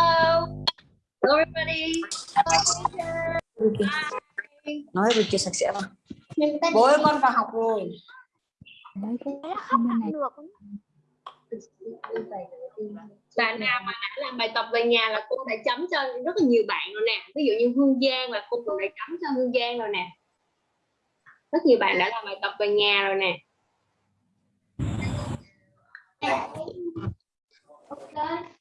Hello. Hello everybody. Ricky. nói Ricky sạch sẽ không bố ơi con vào học rồi Đấy, không được Bạn nào mà đã làm bài tập về nhà là cô đã chấm cho rất là nhiều bạn rồi nè. Ví dụ như Hương Giang là cô cũng đã chấm cho Hương Giang rồi nè. Rất nhiều bạn đã làm bài tập về nhà rồi nè. Okay,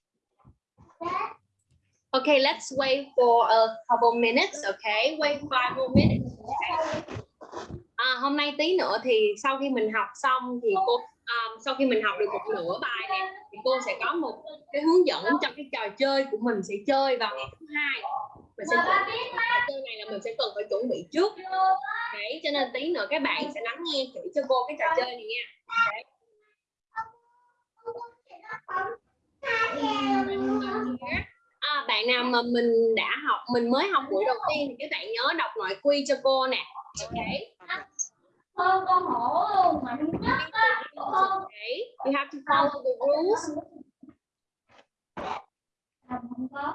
let's wait for a couple minutes, okay? Wait five more minutes. Okay. À, hôm nay tí nữa thì sau khi mình học xong thì cô um, sau khi mình học được một nửa bài này thì cô sẽ có một cái hướng dẫn trong cái trò chơi của mình sẽ chơi vào ngày thứ hai mình sẽ trò chơi này là mình sẽ cần phải chuẩn bị trước đấy cho nên tí nữa các bạn sẽ lắng nghe kỹ cho cô cái trò chơi này nha okay. À, bạn nào mà mình đã học mình mới học buổi đầu tiên thì các bạn nhớ đọc nội quy cho cô nè okay. con con hổ luôn mà á Okay. You have to follow the rules. không có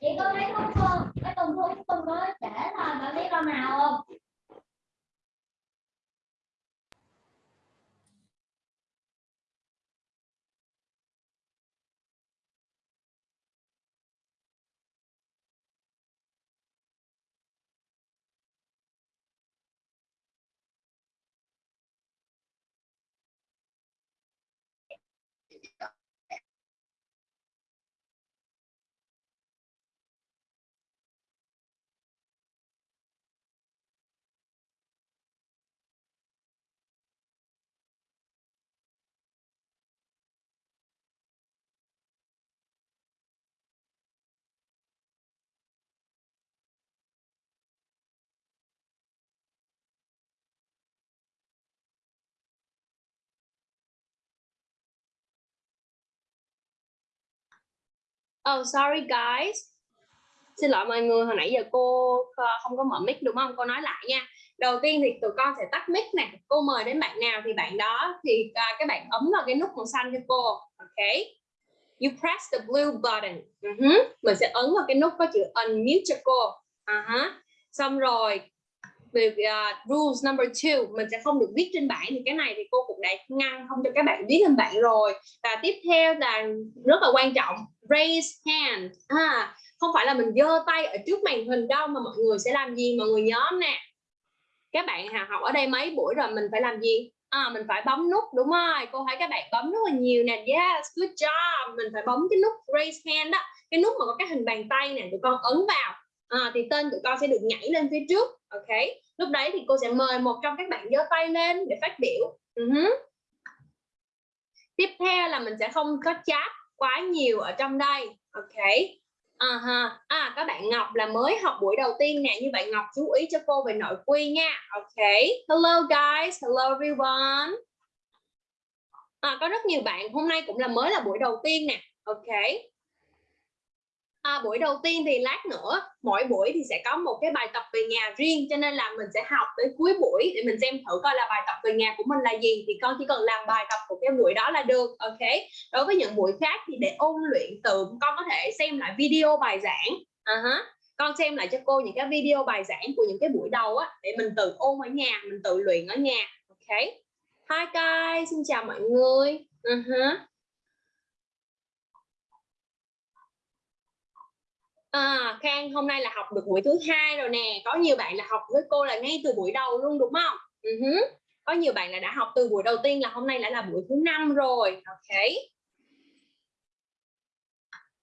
chị có thấy không con cái tuần thu tuần có trễ rồi bạn biết con nào không Oh, sorry guys. Xin lỗi mọi người, hồi nãy giờ cô ờ, không có mở mic đúng không? Cô nói lại nha. Đầu tiên thì tụi con sẽ tắt mic này. Cô mời đến bạn nào thì bạn đó thì ờ, uh, các bạn ấn vào cái nút màu xanh cho cô. Ok. You press the blue button. Ừ uh -huh. Mình sẽ ấn vào cái nút có chữ unmute cho cô. À uh -huh. Xong rồi về uh, rules number two mình sẽ không được viết trên bảng thì cái này thì cô cũng đã ngăn không cho các bạn viết lên bảng rồi. Và tiếp theo là rất là quan trọng raise hand. À, không phải là mình giơ tay ở trước màn hình đâu mà mọi người sẽ làm gì? Mọi người nhóm nè. Các bạn học ở đây mấy buổi rồi mình phải làm gì? À, mình phải bấm nút đúng rồi. Cô thấy các bạn bấm rất là nhiều nè. Yes good job. Mình phải bấm cái nút raise hand đó. Cái nút mà có cái hình bàn tay nè tụi con ấn vào à, thì tên tụi con sẽ được nhảy lên phía trước ok? Lúc đấy thì cô sẽ mời một trong các bạn giơ tay lên để phát biểu. Ừ uh -huh. tiếp theo là mình sẽ không có chat quá nhiều ở trong đây ok? À, ha. à các bạn Ngọc là mới học buổi đầu tiên nè. Như vậy Ngọc chú ý cho cô về nội quy nha ok? Hello guys. Hello everyone. À, có rất nhiều bạn hôm nay cũng là mới là buổi đầu tiên nè ok? À, buổi đầu tiên thì lát nữa mỗi buổi thì sẽ có một cái bài tập về nhà riêng cho nên là mình sẽ học tới cuối buổi để mình xem thử coi là bài tập về nhà của mình là gì thì con chỉ cần làm bài tập của cái buổi đó là được ok đối với những buổi khác thì để ôn luyện tự con có thể xem lại video bài giảng uh -huh. con xem lại cho cô những cái video bài giảng của những cái buổi đầu á để mình tự ôn ở nhà mình tự luyện ở nhà ok hi guys xin chào mọi người uh -huh. À, Khang hôm nay là học được buổi thứ hai rồi nè. Có nhiều bạn là học với cô là ngay từ buổi đầu luôn đúng không? Ừ uh -huh. có nhiều bạn là đã học từ buổi đầu tiên là hôm nay đã là buổi thứ năm rồi. Ok.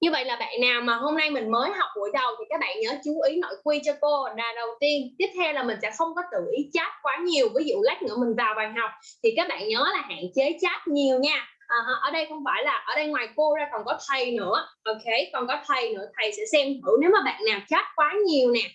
Như vậy là bạn nào mà hôm nay mình mới học buổi đầu thì các bạn nhớ chú ý nội quy cho cô. Là đầu tiên tiếp theo là mình sẽ không có tự ý chat quá nhiều. Ví dụ lát nữa mình vào bàn học thì các bạn nhớ là hạn chế chat nhiều nha uh, ở đây không phải là ở đây ngoài cô ra còn có thầy nữa. Ok còn có thầy nữa. Thầy sẽ xem thử nếu mà bạn nào chat quá nhiều nè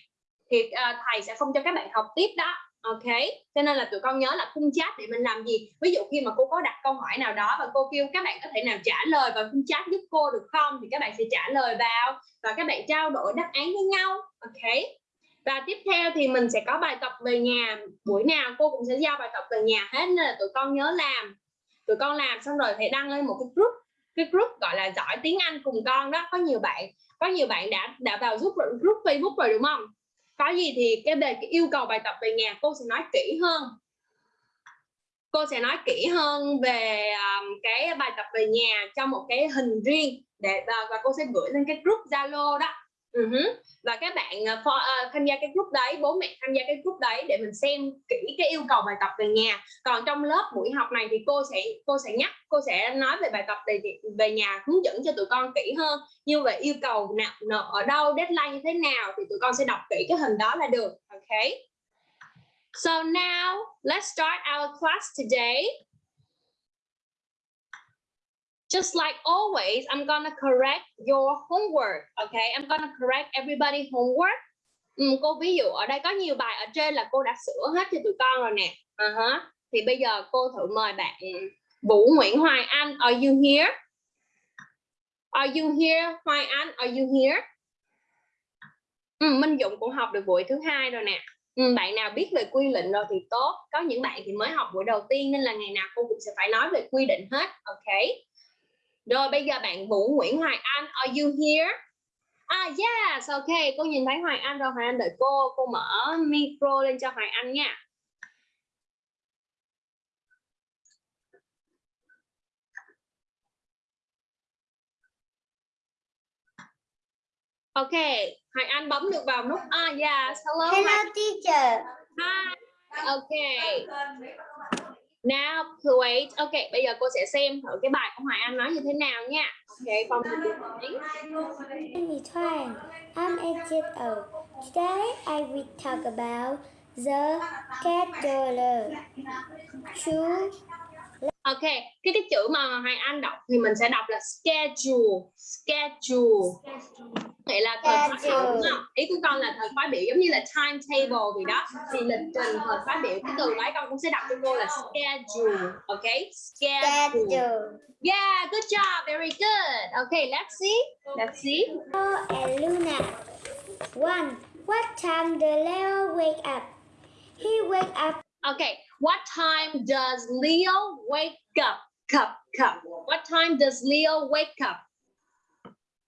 thì uh, thầy sẽ không cho các bạn học tiếp đó. Ok cho nên là tụi con nhớ là khung chat để mình làm gì? Ví dụ khi mà cô có đặt câu hỏi nào đó và cô kêu các bạn có thể nào trả lời vào khung chat giúp cô được không thì các bạn sẽ trả lời vào và các bạn trao đổi đáp án với nhau. Ok. Và tiếp theo thì mình sẽ có bài tập về nhà. Buổi nào cô cũng sẽ giao bài tập về nhà hết nên là tụi con nhớ làm tụi con làm xong rồi thì đăng lên một cái group. Cái group gọi là giỏi tiếng Anh cùng con đó. Có nhiều bạn có nhiều bạn đã đã vào group group Facebook rồi đúng không? Có gì thì cái về cái yêu cầu bài tập về nhà cô sẽ nói kỹ hơn. Cô sẽ nói kỹ hơn về um, cái bài tập về nhà cho một cái hình riêng để và, và cô sẽ gửi lên cái group Zalo đó uh-huh. và các bạn ờ, uh, for, uh, ờ, tham gia cái group đấy bố mẹ tham gia cái group đấy để mình xem kỹ cái yêu cầu bài tập về nhà còn trong lớp buổi học này thì cô sẽ cô sẽ nhắc cô sẽ nói về bài tập về về nhà hướng dẫn cho tụi con kỹ hơn như về yêu cầu nào nợ ở đâu deadline như thế nào thì tụi con sẽ đọc kỹ cái hình đó là được ok So now let's start our class today. Just like always, I'm gonna correct your homework. Okay, I'm gonna correct everybody homework. Ừ, cô ví dụ ở đây có nhiều bài ở trên là cô đã sửa hết cho tụi con rồi nè. Uh -huh. Thì bây giờ cô thử mời bạn Vũ Nguyễn Hoài Anh. Are you here? Are you here, Hoài Anh? Are you here? Ừ, Minh Dũng cũng học được buổi thứ hai rồi nè. Ừ, bạn nào biết về quy định rồi thì tốt có những bạn thì mới học buổi đầu tiên nên là ngày nào cô cũng sẽ phải nói về quy định hết ok rồi bây giờ bạn Vũ Nguyễn Hoài Anh are you here à yes ok cô nhìn thấy Hoài Anh rồi Hoài Anh đợi cô cô mở micro lên cho Hoài Anh nha Ok, Hoài Anh bấm được vào nút Ah yes, hello. Hello teacher. Hi. Ok. Now wait. Ok, bây giờ cô sẽ xem thử cái bài của Hoài Anh nói như thế nào nha. Ok, con Amy Twain. I'm eight. Today I will talk about the scheduler. Choose Ok, cái cái chữ mà Hoài Anh đọc thì mình sẽ đọc là schedule, schedule. Nghĩa là thời khóa biểu? Ý của con là thời khóa biểu giống như là timetable vì đó. Thì lịch trình thời khóa biểu cái từ đấy con cũng sẽ đọc cho cô là schedule. Ok, schedule. Yeah, good job, very good. Okay, let's see, let's see. Leo and Luna. One. What time does Leo wake up? He wake up Okay, what time does Leo wake up? Cup, cup. What time does Leo wake up?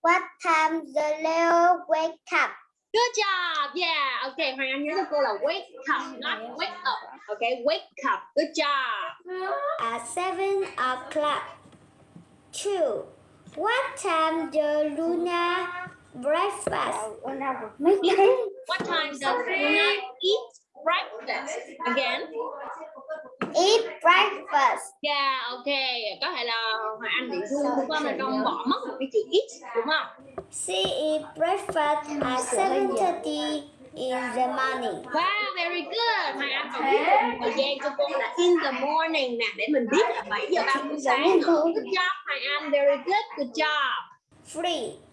What time does Leo wake up? Good job. Yeah. Okay, Hoàng Anh nhớ cho cô là wake up, not wake up. Okay, wake up. Good job. At seven o'clock. Two. What time does Luna breakfast? What time does Luna eat breakfast? Again. Eat breakfast. Yeah, okay. Có thể là Hoàng Anh bị run đúng không? Là con bỏ mất một cái chữ eat đúng không? She eat breakfast at seven thirty in the morning. Wow, very good. Hoàng Anh còn biết được thời gian cho cô là in the morning nè để mình biết là 7 giờ 30 sáng. Good job, Hoàng Anh. Very good. Good job. Three.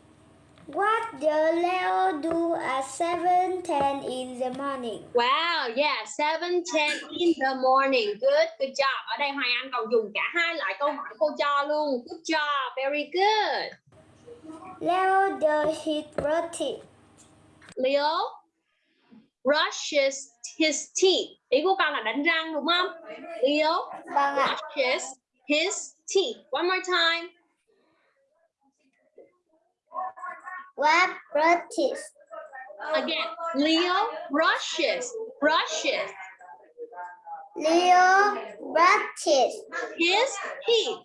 What does Leo do at seven ten in the morning? Wow, yeah, 7:10 in the morning. Good, good job. Ở đây Hoàng Anh còn dùng cả hai loại câu hỏi cô cho luôn. Good job, very good. Leo does his routine. Leo brushes his teeth. Ý của con là đánh răng đúng không? Leo Vâng brushes his teeth. One more time. What practice? Again, Leo brushes, brushes Leo practice. his teeth.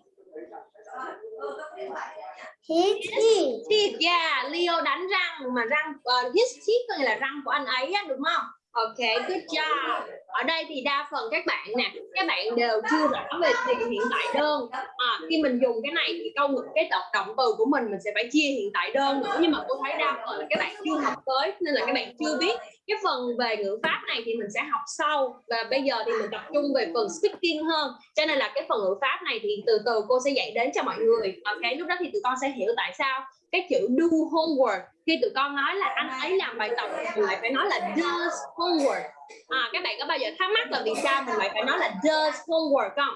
His His teeth. teeth, yeah, Leo đánh răng mà răng uh, his teeth có nghĩa là răng của anh ấy đúng không? Ok, good job. Ở đây thì đa phần các bạn nè, các bạn đều chưa rõ về thì hiện tại đơn. À, khi mình dùng cái này thì câu cái động động từ của mình mình sẽ phải chia hiện tại đơn nữa nhưng mà cô thấy đa phần là các bạn chưa học tới nên là các bạn chưa biết cái phần về ngữ pháp này thì mình sẽ học sau. Và bây giờ thì mình tập trung về phần speaking hơn. Cho nên là cái phần ngữ pháp này thì từ từ cô sẽ dạy đến cho mọi người. Ok lúc đó thì tụi con sẽ hiểu tại sao cái chữ do homework khi tụi con nói là anh ấy làm bài tập mình lại phải nói là does homework. À, các bạn có bao giờ thắc mắc là vì sao mình lại phải nói là does homework không?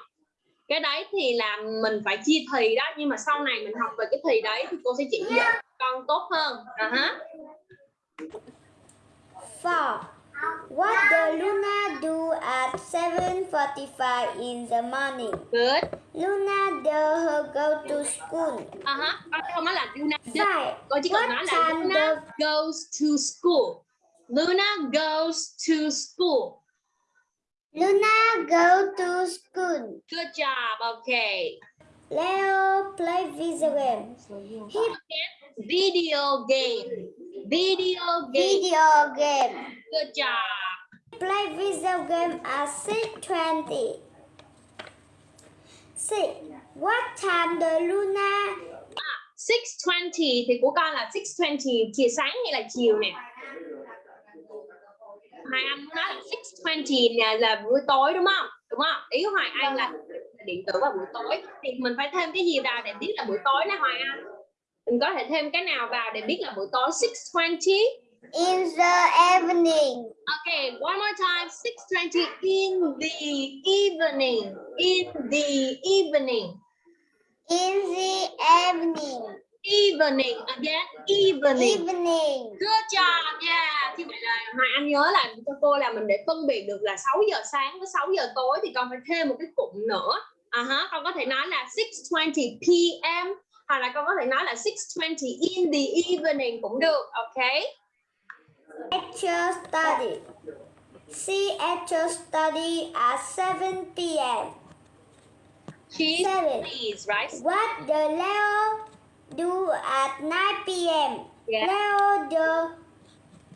Cái đấy thì là mình phải chia thì đó. Nhưng mà sau này mình học về cái thì đấy thì cô sẽ chỉ dạy con tốt hơn. À, uh -huh. Four. What does Luna do at 7.45 in the morning? good Luna does her go to school. à hả con không nói là Luna does. Five. con chỉ cần What nói là time Luna the goes to school Luna goes to school Luna go to school. good job okay Leo play video game. He video game. Video game. Video game. good job. Play video game at 6.20. 6. What time the Luna 6:20 thì của con là 6:20 chiều sáng hay là chiều nè? Hoài Anh nói là 6:20 nè là buổi tối đúng không? Đúng không? Ý Hoài Anh là điện tử vào buổi tối thì mình phải thêm cái gì vào để biết là buổi tối nè Hoài Anh mình có thể thêm cái nào vào để biết là buổi tối 6:20 in the evening? Okay, one more time. 6:20 in the evening. In the evening. In the evening. Evening again. Evening. Evening. Good job. Yeah. Thì vậy là Hoài Anh nhớ là cho cô là mình để phân biệt được là 6 giờ sáng với 6 giờ tối thì con phải thêm một cái cụm nữa. À ha, con có thể nói là 6:20 p.m. hoặc là con có thể nói là 6:20 in the evening cũng được. Okay. Actual study. See actual study at 7 p.m. Seven. please, right? What the Leo do at 9 p.m.? Yeah. Leo the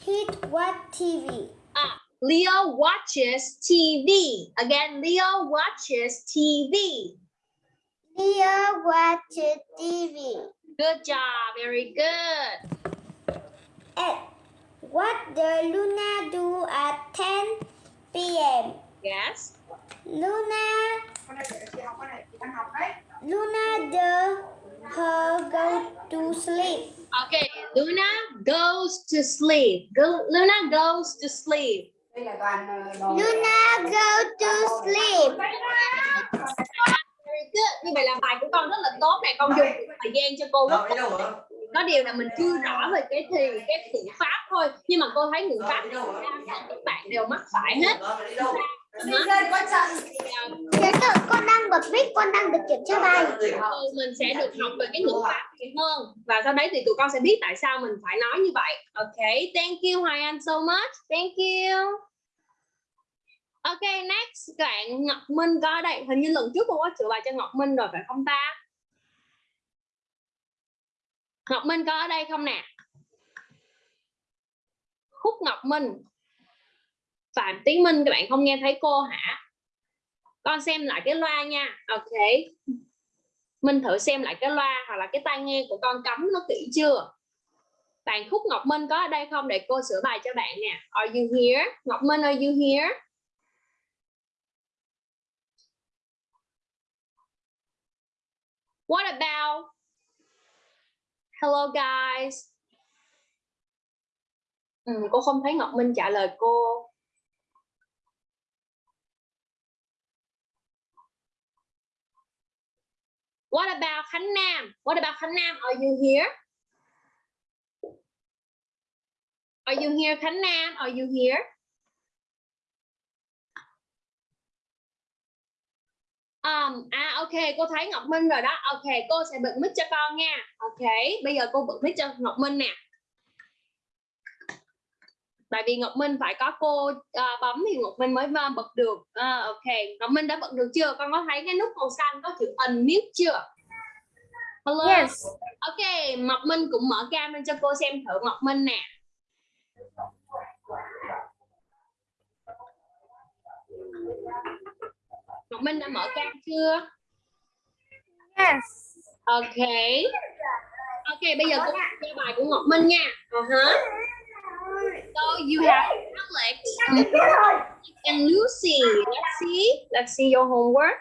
hit what TV? Ah, Leo watches TV. Again, Leo watches TV. Leo watches TV. Good job. Very good. 8. What does Luna do at 10 p.m.? Yes. Luna Luna the her go to sleep. Okay. Luna goes to sleep. Go, Luna goes to sleep. Luna go to sleep. Very good. Như vậy là bài của con rất là tốt này. Con dùng thời gian cho cô rất đâu có điều là mình chưa rõ về cái thì cái ngữ pháp thôi nhưng mà cô thấy ngữ pháp các bạn đều mắc phải hết Con đang bật mic, con đang được kiểm tra bài. Ừ, mình sẽ được học về cái ngữ pháp nhiều hơn và sau đấy thì tụi con sẽ biết tại sao mình phải nói như vậy. Ok thank you Hoài Anh so much. Thank you. Ok next bạn Ngọc Minh có ở đây. Hình như lần trước cô có sửa bài cho Ngọc Minh rồi phải không ta? Ngọc Minh có ở đây không nè? Khúc Ngọc Minh Phạm Tiến Minh các bạn không nghe thấy cô hả? Con xem lại cái loa nha. Ok. Minh thử xem lại cái loa hoặc là cái tai nghe của con cắm nó kỹ chưa? Bạn Khúc Ngọc Minh có ở đây không? Để cô sửa bài cho bạn nè. Are you here? Ngọc Minh are you here? What about? Hello guys. Ừ, cô không thấy Ngọc Minh trả lời cô. What about Khánh Nam? What about Khánh Nam? Are you here? Are you here, Khánh Nam? Are you here? Um, à ok, cô thấy Ngọc Minh rồi đó. Ok, cô sẽ bật mic cho con nha. Ok, bây giờ cô bật mic cho Ngọc Minh nè. Tại vì Ngọc Minh phải có cô uh, bấm thì Ngọc Minh mới uh, bật được. Uh, ok, Ngọc Minh đã bật được chưa? Con có thấy cái nút màu xanh có chữ unmute chưa? Hello. Yes. Ok, Ngọc Minh cũng mở cam lên cho cô xem thử Ngọc Minh nè. Ngọc Minh đã mở cam chưa? Yes. Ok. Ok, bây giờ cô cho bài của Ngọc Minh nha. Uh -huh. So you have Alex and Lucy. Let's see. Let's see your homework.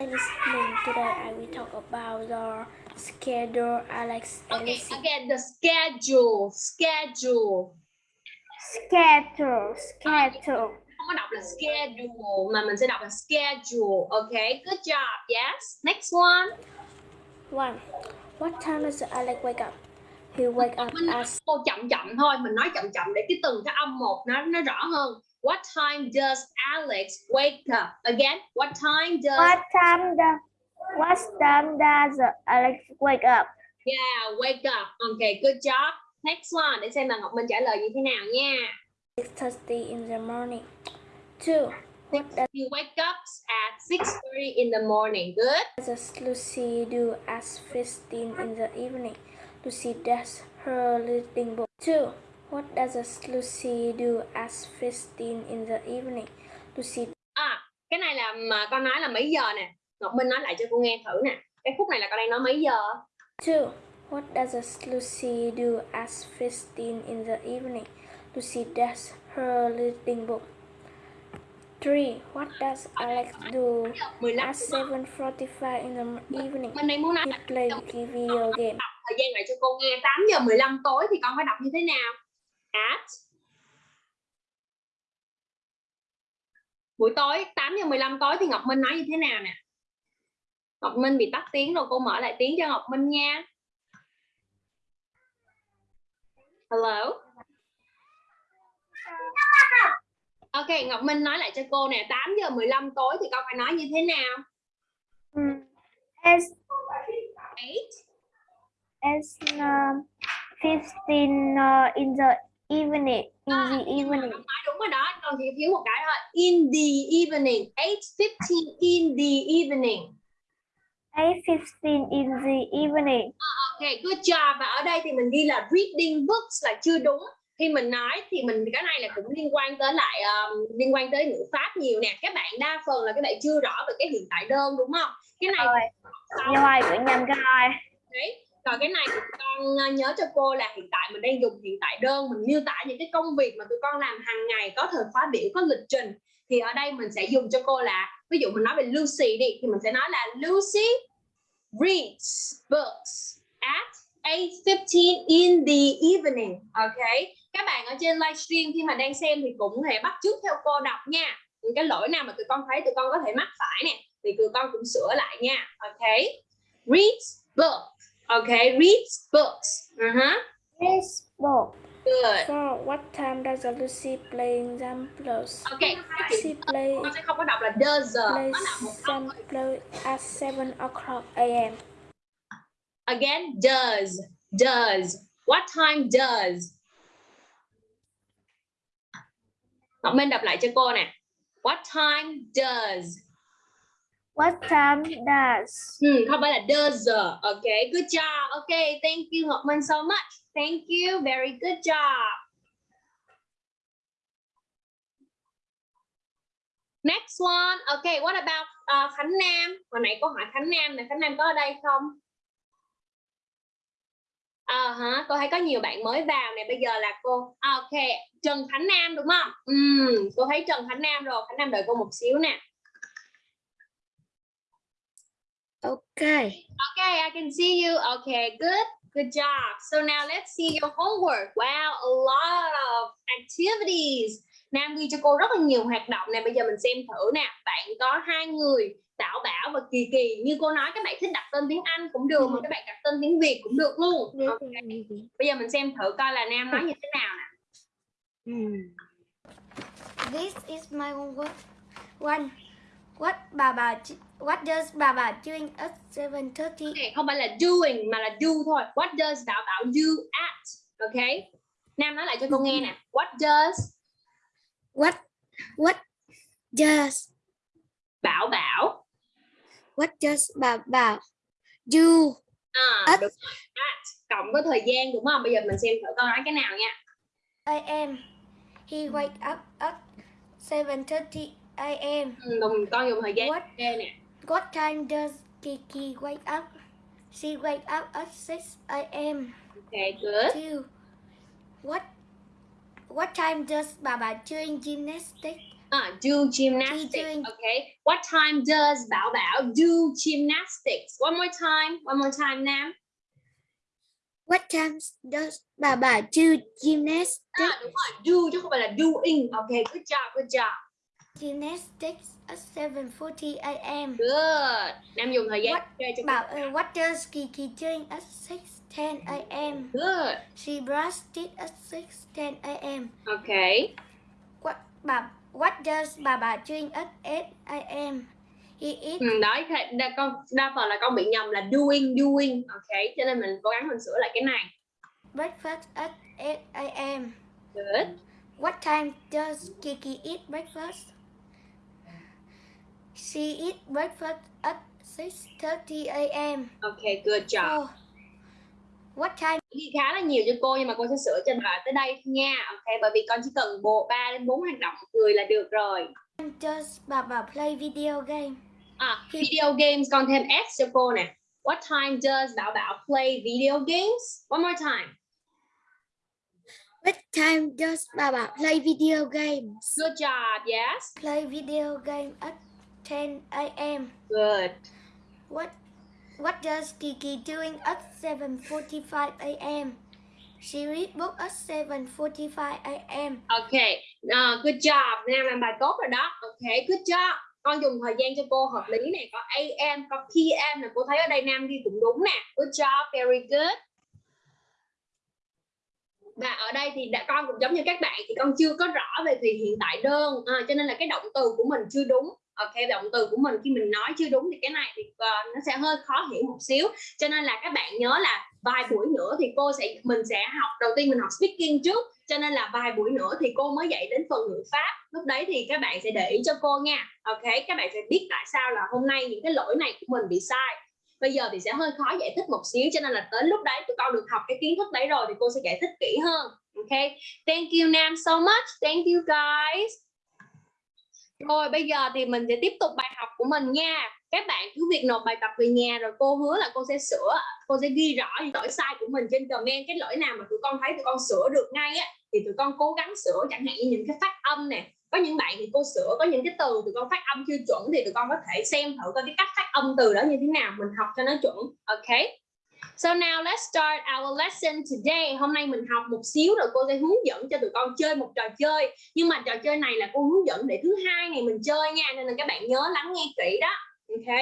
In this morning today, I will talk about the schedule Alex and Okay, Lucy. again, the schedule. Schedule. Schedule, schedule. không có đọc là schedule mà mình sẽ đọc là schedule okay good job yes next one One. What time does Alex wake up? He wake up Mình at cô chậm chậm thôi, mình nói chậm chậm để cái từng cái âm một nó nó rõ hơn. What time does Alex wake up? Again, what time does What time does What time does Alex wake up? Yeah, wake up. Okay, good job. Next one để xem là Ngọc Minh trả lời như thế nào nha. 6:30 in the morning. Two. What You wake up at 6:30 in the morning. Good. does Lucy do at 15 in the evening? Lucy does her reading book. Two. What does Lucy do at 15 in the evening? Lucy À, cái này là mà con nói là mấy giờ nè. Ngọc Minh nói lại cho cô nghe thử nè. Cái khúc này là con đang nói mấy giờ? Two. What does Lucy do at 15 in the evening? Lucy does her reading book. Three. What does Alex do 15 at 7:45 in the evening? He plays video game. Thời gian lại cho cô nghe 8 giờ 15 tối thì con phải đọc như thế nào? At buổi tối 8 giờ 15 tối thì Ngọc Minh nói như thế nào nè? Ngọc Minh bị tắt tiếng rồi cô mở lại tiếng cho Ngọc Minh nha. Hello. Ok, Ngọc Minh nói lại cho cô nè, 8 giờ 15 tối thì con phải nói như thế nào? Mm, It's 8 it's um, 15 uh, in the evening. In À, the evening. Đúng rồi đó, con chỉ thiếu một cái thôi. In the evening, 8:15 in the evening. 8:15 in the evening. Ok, good job. Và ở đây thì mình ghi là reading books là chưa đúng. Khi mình nói thì mình cái này là cũng liên quan tới lại um, liên quan tới ngữ pháp nhiều nè. Các bạn đa phần là các bạn chưa rõ về cái hiện tại đơn đúng không? Cái này Rồi. sau Rồi, gửi nhầm cái rồi. đấy. Còn cái này con ờ, nhớ cho cô là hiện tại mình đang dùng hiện tại đơn, mình miêu tả những cái công việc mà tụi con làm hàng ngày, có thời khóa biểu, có lịch trình thì ở đây mình sẽ dùng cho cô là, ví dụ mình nói về Lucy đi, thì mình sẽ nói là Lucy reads books at 8:15 in the evening. Ok. Các bạn ở trên livestream khi mà đang xem thì cũng có thể bắt chước theo cô đọc nha. Những cái lỗi nào mà tụi con thấy tụi con có thể mắc phải nè, thì tụi con cũng sửa lại nha. Ok. Reads books. Ok, reads books. Uh-huh. This book. Good. Four. What time does Lucy play examples? Ok, cái chữ She play con sẽ không có đọc là does. plays Nó là một câu. example at 7 o'clock a.m. Again, does. Does. What time does? Ngọc Minh đọc lại cho cô nè. What time does? What time does? Ừ, không phải là does. okay, good job. okay, thank you Ngọc Minh so much. Thank you, very good job. Next one. Okay, what about uh, Khánh Nam? Hồi nãy cô hỏi Khánh Nam này, Khánh Nam có ở đây không? À hả, cô thấy có nhiều bạn mới vào nè, bây giờ là cô. okay, ok, Trần Khánh Nam đúng không? Ừm, cô thấy Trần Khánh Nam rồi, Khánh Nam đợi cô một xíu nè. Okay. Okay, I can see you. Okay, good. Good job. So now let's see your homework. Wow, a lot of activities. Nam ghi cho cô rất là nhiều hoạt động nè. Bây giờ mình xem thử nè. Bạn có hai người, Tạo Bảo và Kỳ Kỳ. Như cô nói, các bạn thích đặt tên tiếng Anh cũng được, mà các bạn đặt tên tiếng Việt cũng được luôn. Ok. Bây giờ mình xem thử coi là Nam nói như thế nào nè. This is my homework. One. What bà What does bà bà doing at 7:30? Okay, không phải là doing mà là do thôi. What does Tạo Bảo do at? Okay. Nam nói lại cho cô nghe nè. What does What What does Bảo Bảo What does bà bà do À, At. đúng rồi. At. Cộng với thời gian đúng không? Bây giờ mình xem thử con nói cái nào nha. a.m. He wake up at 7:30 a.m. Ừ, đồng con dùng thời gian What nè. What time does Kiki wake up? She wake up at 6 a.m. Okay, good. Two. What What time does Baba doing gymnastics? À, do gymnastics. doing- Okay. What time does Bảo Bảo do gymnastics? One more time. One more time, Nam. What time does Baba do gymnastics? À, đúng rồi. Do chứ không phải là doing. Okay, good job, good job. Gymnastics at 7:40 a.m. good Nam dùng thời gian What chơi cho Bảo, uh, does Kiki doing at 6:10 a.m.? good She brushed teeth at 6:10 a.m. okay What Bảo, what does bà bà doing at 8 a.m.? He eat ừ, đó đa, con đa phần là con bị nhầm là doing doing okay cho nên mình cố gắng mình sửa lại cái này breakfast at 8 a.m. good What time does Kiki eat breakfast? She eat breakfast at 6:30 a.m. okay good job Oh. What time ghi khá là nhiều cho cô nhưng mà cô sẽ sửa cho bạn tới đây nha ok bởi vì con chỉ cần bộ 3 đến 4 hoạt động người là được rồi does bà bà play video game? à, video games con thêm s cho cô nè what time does Bảo Bảo play video games one more time What time does bà bà play video games? good job yes Play video game at 10 a.m. good What What does Kiki doing at 7:45 a.m.? She read book at 7:45 a.m. ok à, good job Nam làm bài tốt rồi đó ok good job con dùng thời gian cho cô hợp lý nè có am có pm nè cô thấy ở đây Nam ghi cũng đúng nè good job very good và ở đây thì đã con cũng giống như các bạn thì con chưa có rõ về thì hiện tại đơn à, cho nên là cái động từ của mình chưa đúng ok động từ của mình khi mình nói chưa đúng thì cái này thì uh, nó sẽ hơi khó hiểu một xíu. Cho nên là các bạn nhớ là vài buổi nữa thì cô sẽ mình sẽ học đầu tiên mình học speaking trước. Cho nên là vài buổi nữa thì cô mới dạy đến phần ngữ pháp. Lúc đấy thì các bạn sẽ để ý cho cô nha. Ok các bạn sẽ biết tại sao là hôm nay những cái lỗi này của mình bị sai. Bây giờ thì sẽ hơi khó giải thích một xíu cho nên là tới lúc đấy tụi con được học cái kiến thức đấy rồi thì cô sẽ giải thích kỹ hơn. Ok thank you Nam so much. Thank you guys rồi bây giờ thì mình sẽ tiếp tục bài học của mình nha. Các bạn cứ việc nộp bài tập về nhà rồi cô hứa là cô sẽ sửa, cô sẽ ghi rõ những lỗi sai của mình trên comment. Cái lỗi nào mà tụi con thấy tụi con sửa được ngay á, thì tụi con cố gắng sửa. Chẳng hạn như những cái phát âm nè, có những bạn thì cô sửa, có những cái từ tụi con phát âm chưa chuẩn thì tụi con có thể xem thử coi cái cách phát âm từ đó như thế nào, mình học cho nó chuẩn, ok? So now let's start our lesson today. Hôm nay mình học một xíu rồi cô sẽ hướng dẫn cho tụi con chơi một trò chơi. Nhưng mà trò chơi này là cô hướng dẫn để thứ hai ngày mình chơi nha, nên là các bạn nhớ lắng nghe kỹ đó. Ok.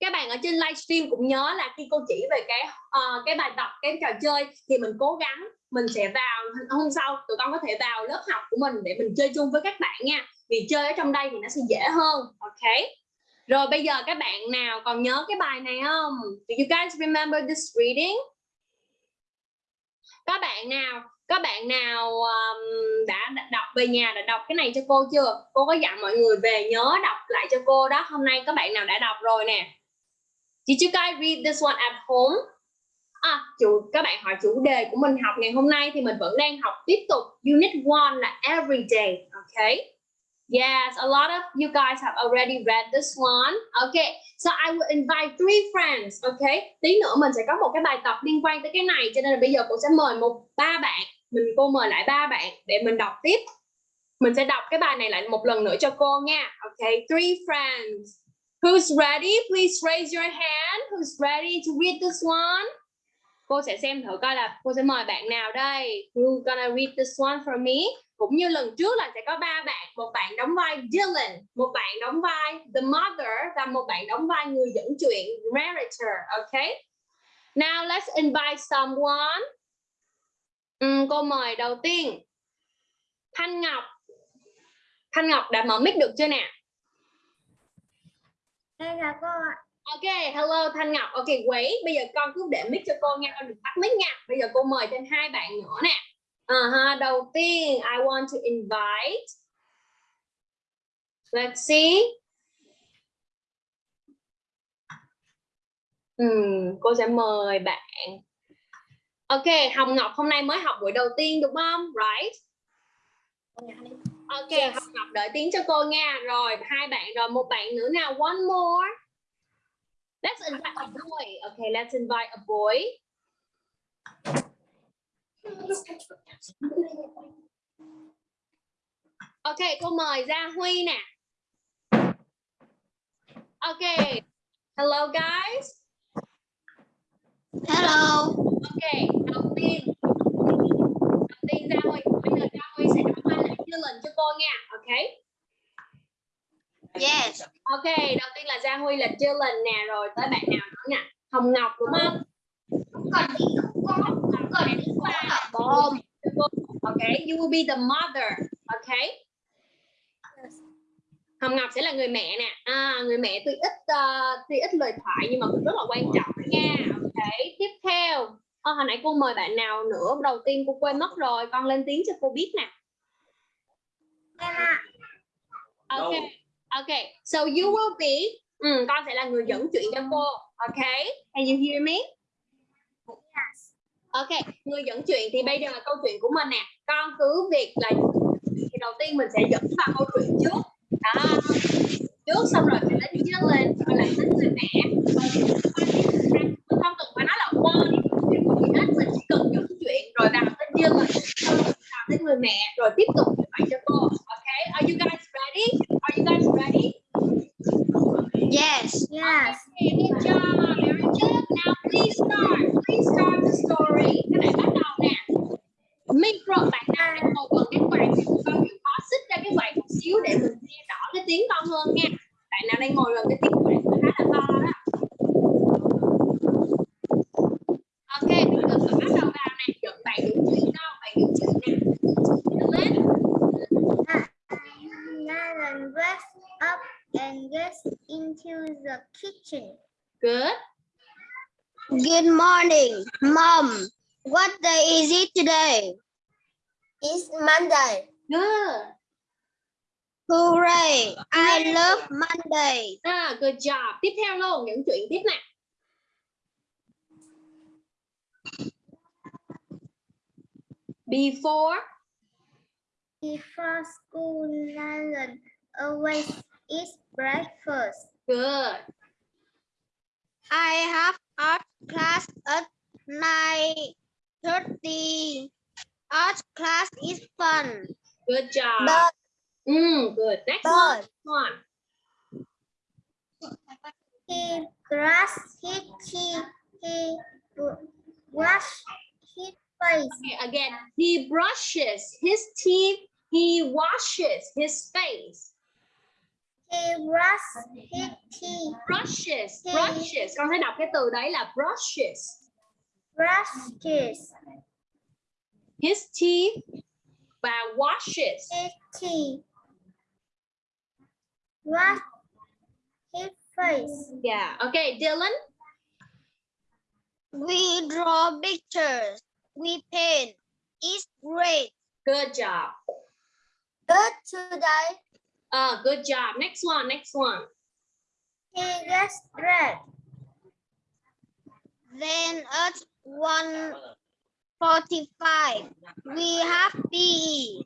Các bạn ở trên livestream cũng nhớ là khi cô chỉ về cái uh, cái bài tập, cái trò chơi thì mình cố gắng mình sẽ vào hôm sau tụi con có thể vào lớp học của mình để mình chơi chung với các bạn nha. Vì chơi ở trong đây thì nó sẽ dễ hơn. Ok. Rồi bây giờ các bạn nào còn nhớ cái bài này không? Do you guys remember this reading? Các bạn nào, các bạn nào um, đã đọc về nhà đã đọc cái này cho cô chưa? Cô có dặn mọi người về nhớ đọc lại cho cô đó. Hôm nay các bạn nào đã đọc rồi nè. Did you guys read this one at home? À, chủ các bạn hỏi chủ đề của mình học ngày hôm nay thì mình vẫn đang học tiếp tục unit 1 là everyday, okay? Yes, a lot of you guys have already read this one. Okay, so I will invite three friends. Okay, tí nữa mình sẽ có một cái bài tập liên quan tới cái này, cho nên là bây giờ cô sẽ mời một ba bạn. Mình cô mời lại ba bạn để mình đọc tiếp. Mình sẽ đọc cái bài này lại một lần nữa cho cô nha. Okay, three friends. Who's ready? Please raise your hand. Who's ready to read this one? Cô sẽ xem thử coi là cô sẽ mời bạn nào đây. Who's gonna read this one for me? Cũng như lần trước là sẽ có ba bạn một bạn đóng vai Dylan một bạn đóng vai the mother và một bạn đóng vai người dẫn chuyện narrator ok now let's invite someone uhm, cô mời đầu tiên Thanh Ngọc Thanh Ngọc đã mở mic được chưa nè Đây là cô ạ. Ok, hello Thanh Ngọc. Ok, wait, bây giờ con cứ để mic cho cô nha, con đừng tắt mic nha. Bây giờ cô mời thêm hai bạn nữa nè. Uh -huh. Đầu tiên, I want to invite. Let's see. Hmm, cô sẽ mời bạn. Ok, Hồng Ngọc hôm nay mới học buổi đầu tiên đúng không? Right? Ok, yes. Hồng Ngọc đợi tiếng cho cô nha. Rồi, hai bạn rồi, một bạn nữa nào. One more. Let's invite a boy. Okay, let's invite a boy. Ok, cô mời Gia Huy nè. Ok. Hello guys. Hello. Ok, đầu tiên đầu tiên Gia Huy, bây giờ Gia Huy sẽ đọc bài lại Dylan cho cô nha ok Yes. ok đầu tiên là Giang Huy là Dylan nè rồi tới bạn nào nữa nè Hồng Ngọc đúng không còn Bom. Okay, you will be the mother. Okay. Hồng Ngọc sẽ là người mẹ nè. À, người mẹ tuy ít uh, tuy ít lời thoại nhưng mà cũng rất là quan trọng nha. Okay. Tiếp theo, à, hồi nãy cô mời bạn nào nữa? Đầu tiên cô quên mất rồi. Con lên tiếng cho cô biết nè. Okay. Okay. So you will be. Ừ, con sẽ là người dẫn chuyện cho cô. Okay. Can you hear me? Ok, người dẫn chuyện thì bây giờ là câu chuyện của mình nè. Con cứ việc là thì đầu tiên mình sẽ dẫn vào câu chuyện trước. Đó. Trước xong rồi mình đến dứt lên rồi lại đến người mẹ. Mình không cần phải nói là qua đi mình hết, mình chỉ cần dẫn chuyện rồi vào tới dứt lên, rồi vào tới người mẹ rồi tiếp tục như vậy cho cô. Ok, are you guys ready? Are you guys ready? Yes. Yes. Okay, good job, very good. Now please start. Please start the story. Các bạn bắt đầu nè. Micro, bạn nào đang ngồi gần cái quạt thì con chịu khó xích ra cái quạt một xíu để mình nghe rõ cái tiếng con hơn nha. Bạn nào đang ngồi gần cái tiếng quạt khá là to đó. Ok, giờ mình bắt đầu vào nè. Dẫn bạn dẫn chuyện đâu? Bạn dẫn chuyện nè. Được lên. Nalan wakes up and gets into the kitchen. Good. Good morning, Mom. What day is it today? It's Monday. Good. Hooray! I love Monday. À, good job. Tiếp theo luôn, dẫn chuyện tiếp nè. Before Before school, Nalan always eats breakfast. Good. I have art class at 9.30. Art class is fun. Good job. But, Mm, good. Next but one. he brushed his teeth. He br- washed his face. Okay, again. He brushes his teeth. He washes his face. He brushed his teeth. Brushes. He- Brushes. Con thấy đọc cái từ đấy là brushes. Brushed his, teeth và washes. his teeth. Washed his face. Yeah. Okay, Dylan. We draw pictures. We paint. It's great. Good job. But today Uh, good job. Next one. Next one. he gets dressed. Then at 1.45, we have PE.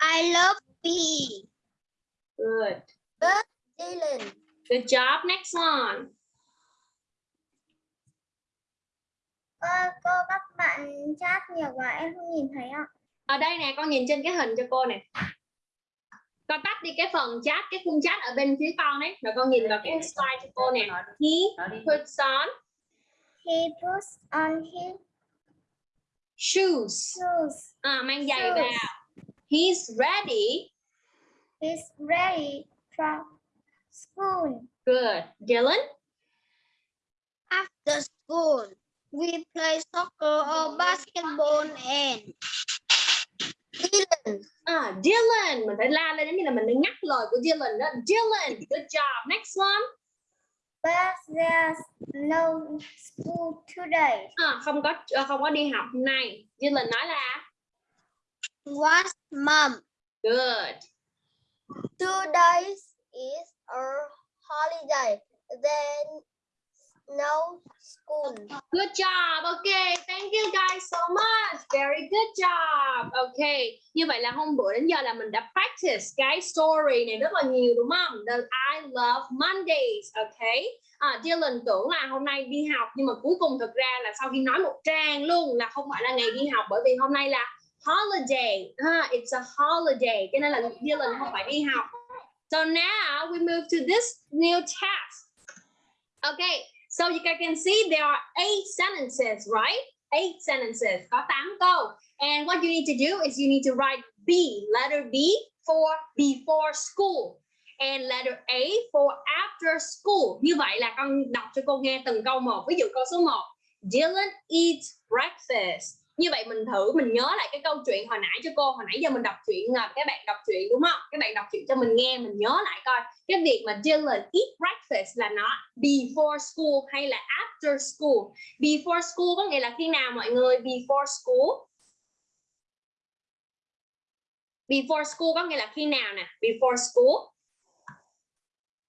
I love PE. Good. But Dylan, Good job. Next one. Ơ, cô các bạn chat nhiều quá em không nhìn thấy ạ. ở đây nè con nhìn trên cái hình cho cô nè con tắt đi cái phần chat cái khung chat ở bên phía con đấy rồi con nhìn vào cái slide cho cô nè. He puts on He puts on his shoes. shoes. à, mang giày Shoes. vào. He's ready. He's ready for school. good. Dylan? After school, we play soccer or basketball and Dylan. à, Dylan mình phải la lên giống như là mình đang nhắc lời của Dylan đó Dylan good job next one But there's no school today. à, không có ờ, không có đi học hôm nay Dylan nói là What's mom? good Two days is a holiday. Then no school. Good job. Okay, thank you guys so much. Very good job. Okay, như vậy là hôm bữa đến giờ là mình đã practice cái story này rất là nhiều đúng không? The I love Mondays. Okay. À, Dylan tưởng là hôm nay đi học nhưng mà cuối cùng thực ra là sau khi nói một trang luôn là không phải là ngày đi học bởi vì hôm nay là holiday. Ha, it's a holiday. Cho nên là Dylan không phải đi học. So now we move to this new task. Okay, so you can see there are eight sentences, right? Eight sentences, có 8 câu. And what you need to do is you need to write B, letter B for before school. And letter A for after school. Như vậy là con đọc cho cô nghe từng câu một. Ví dụ câu số 1. Dylan eats breakfast. Như vậy mình thử mình nhớ lại cái câu chuyện hồi nãy cho cô. Hồi nãy giờ mình đọc chuyện à, các bạn đọc chuyện đúng không? Các bạn đọc chuyện cho mình nghe, mình nhớ lại coi. Cái việc mà Dylan eat breakfast là nó before school hay là after school. Before school có nghĩa là khi nào mọi người? Before school before school có nghĩa là khi nào nè before school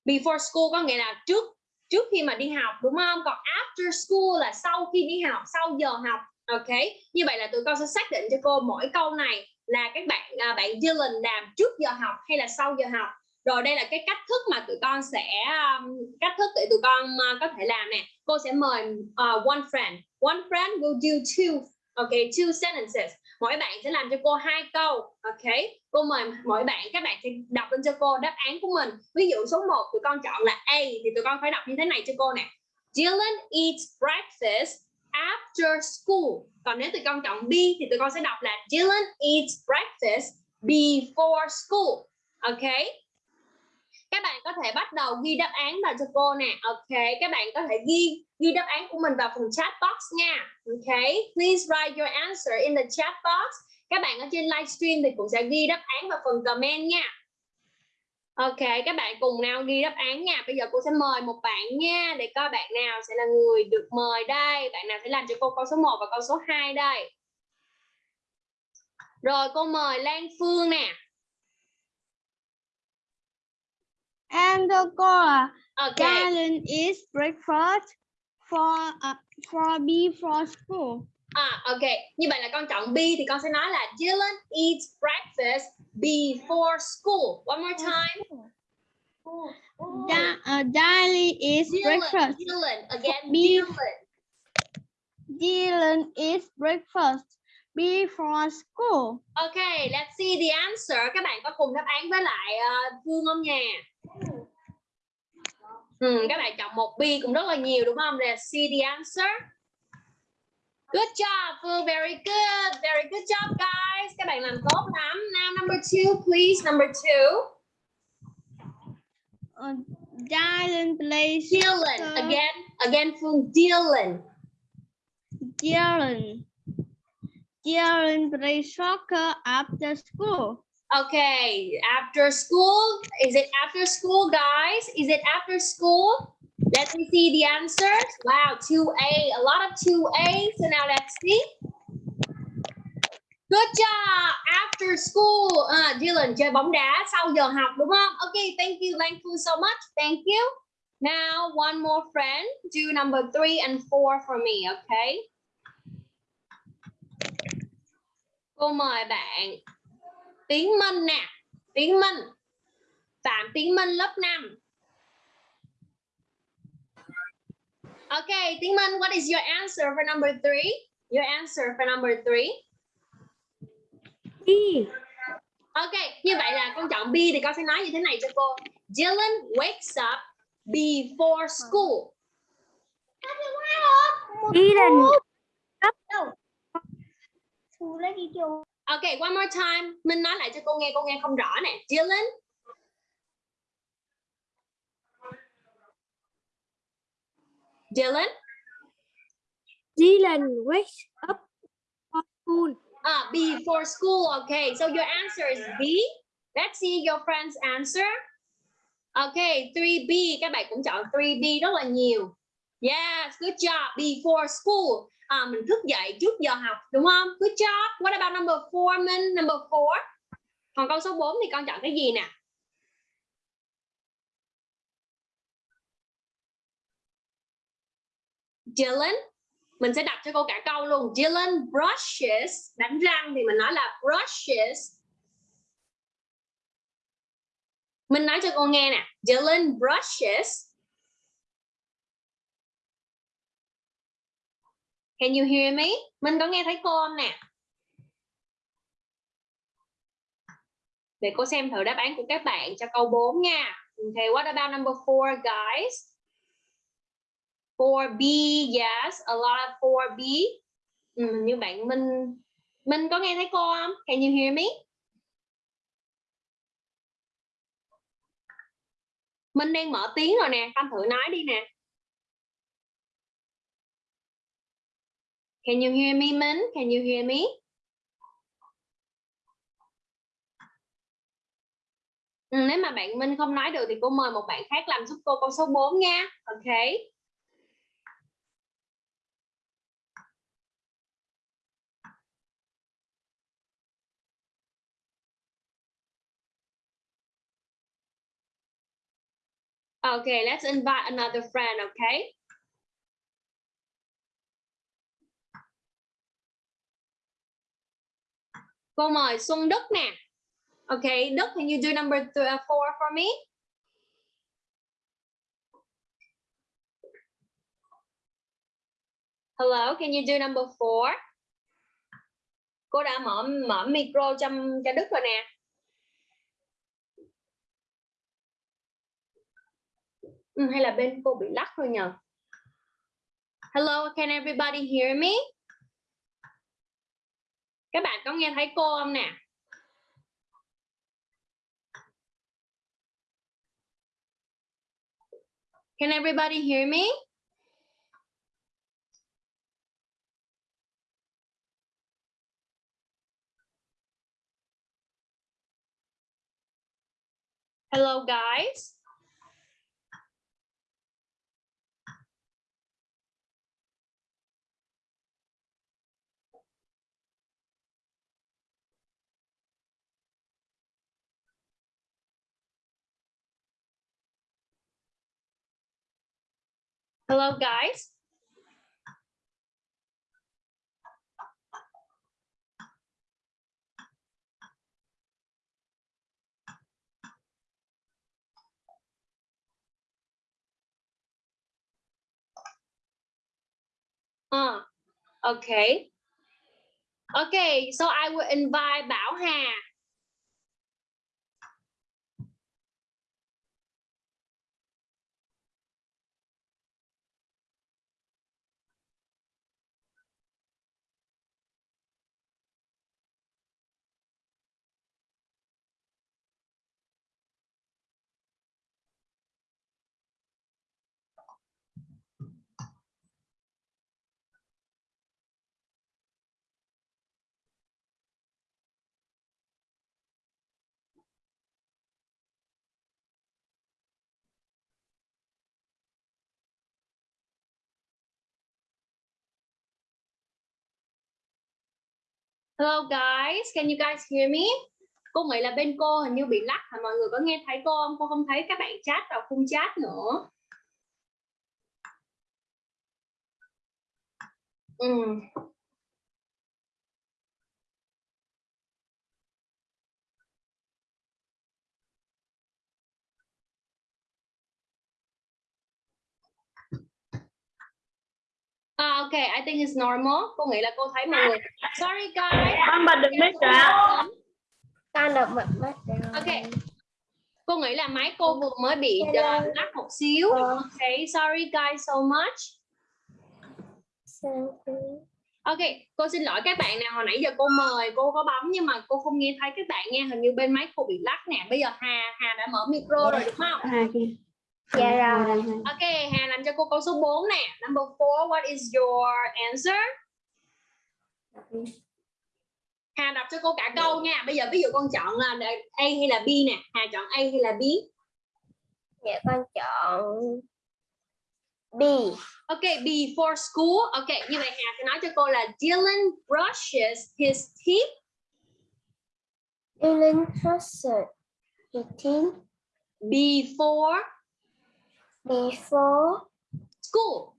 before school có nghĩa là trước trước khi mà đi học đúng không còn after school là sau khi đi học sau giờ học ok như vậy là tụi con sẽ xác định cho cô mỗi câu này là các bạn à, bạn Dylan làm trước giờ học hay là sau giờ học. Rồi đây là cái cách thức mà tụi con sẽ um, cách thức để tụi con uh, có thể làm nè. Cô sẽ mời uh, one friend. One friend will do two okay two sentences. Mỗi bạn sẽ làm cho cô hai câu ok? Cô mời mỗi bạn các bạn sẽ đọc lên cho cô đáp án của mình. Ví dụ số 1 tụi con chọn là A thì tụi con phải đọc như thế này cho cô nè. Dylan eats breakfast after school. Còn nếu tụi con chọn B thì tụi con sẽ đọc là Dylan eats breakfast before school. Ok? Các bạn có thể bắt đầu ghi đáp án vào cho cô nè. Ok, các bạn có thể ghi ghi đáp án của mình vào phần chat box nha. Ok, please write your answer in the chat box. Các bạn ở trên livestream thì cũng sẽ ghi đáp án vào phần comment nha ok các bạn cùng nào ghi đáp án nha bây giờ cô sẽ mời một bạn nha để coi bạn nào sẽ là người được mời đây bạn nào sẽ làm cho cô câu số 1 và câu số 2 đây rồi cô mời Lan Phương nè And the girl, Okay. Dylan eats breakfast for uh, for before school. À, ok. Như vậy là con chọn B thì con sẽ nói là Dylan eats breakfast before school. One more time. Da, uh, Dylan eats Dylan, breakfast. Dylan, again, Be- Dylan. Dylan eats breakfast before school. Ok, let's see the answer. Các bạn có cùng đáp án với lại uh, Phương không nha? Ừ, các bạn chọn một B cũng rất là nhiều đúng không? Let's see the answer. Good job, Phương. Very good. Very good job, guys. Các bạn làm tốt lắm. Now, number two, please. Number two. Uh, Dylan plays Dylan. soccer. Again, again, Phương. Dylan. Dylan. Dylan plays soccer after school. Okay, after school. Is it after school, guys? Is it after school? Let me see the answers. Wow, 2A, a lot of 2A. So now let's see. Good job. After school. uh, Dylan chơi bóng đá sau giờ học đúng không? Okay, thank you, thank you so much. Thank you. Now, one more friend. Do number three and four for me, okay? Cô mời bạn Tiến Minh nè Tiến Minh Phạm Tiến Minh lớp 5 Okay, Tiến Minh, what is your answer for number three? Your answer for number three? B. Ok, như vậy là con chọn B thì con sẽ nói như thế này cho cô. Dylan wakes up before school. Dylan Ok, one more time. Minh nói lại cho cô nghe, cô nghe không rõ nè. Dylan Dylan Dylan wakes up for school. Ah, before school. Okay, so your answer is B. Let's see your friend's answer. Okay, 3B. Các bạn cũng chọn 3B rất là nhiều. Yes, good job. Before school. À, mình thức dậy trước giờ học, đúng không? Good job. What about number 4, Minh? Number 4. Còn câu số 4 thì con chọn cái gì nè? Dylan mình sẽ đọc cho cô cả câu luôn Dylan brushes đánh răng thì mình nói là brushes mình nói cho cô nghe nè Dylan brushes Can you hear me? Mình có nghe thấy cô không nè? Để cô xem thử đáp án của các bạn cho câu 4 nha. Okay, what about number 4 guys? 4B, yes, a lot of 4B. Ừ, như bạn Minh Minh có nghe thấy cô không? Can you hear me? Minh đang mở tiếng rồi nè, con thử nói đi nè. Can you hear me, Minh? Can you hear me? Ừ, nếu mà bạn Minh không nói được thì cô mời một bạn khác làm giúp cô câu số 4 nha. Ok. Okay, let's invite another friend, okay? Cô mời Xuân Đức nè. Okay, Đức, can you do number two, uh, four for me? Hello, can you do number four? Cô đã mở mở micro cho cho Đức rồi nè. Ừ, hay là bên cô bị lắc thôi nhờ? Hello, can everybody hear me? Các bạn có nghe thấy cô không nè? Can everybody hear me? Hello guys. Hello guys. Uh, okay. Okay, so I will invite Bảo Hà. Hello guys, can you guys hear me? Cô nghĩ là bên cô hình như bị lắc hả mọi người có nghe thấy cô không? Cô không thấy các bạn chat vào khung chat nữa. Ừ. ok, I think it's normal. Cô nghĩ là cô thấy mọi người. Sorry guys. Con bật được mic rồi ạ. Con được bật mất rồi. Ok. Cô nghĩ là máy cô vừa mới bị uh, lắc một xíu. Ok, sorry guys so much. Ok, cô xin lỗi các bạn nào hồi nãy giờ cô mời cô có bấm nhưng mà cô không nghe thấy các bạn nghe hình như bên máy cô bị lắc nè. Bây giờ Hà Hà đã mở micro rồi đúng không? À, kìa. Dạ rồi. Ok, Hà làm cho cô câu số 4 nè. Number 4, what is your answer? Hà đọc cho cô cả câu nha. Bây giờ ví dụ con chọn là A hay là B nè. Hà chọn A hay là B? Dạ con chọn B. Ok, before school. Ok, như vậy Hà sẽ nói cho cô là Dylan brushes his teeth. Dylan brushes his teeth Before before school.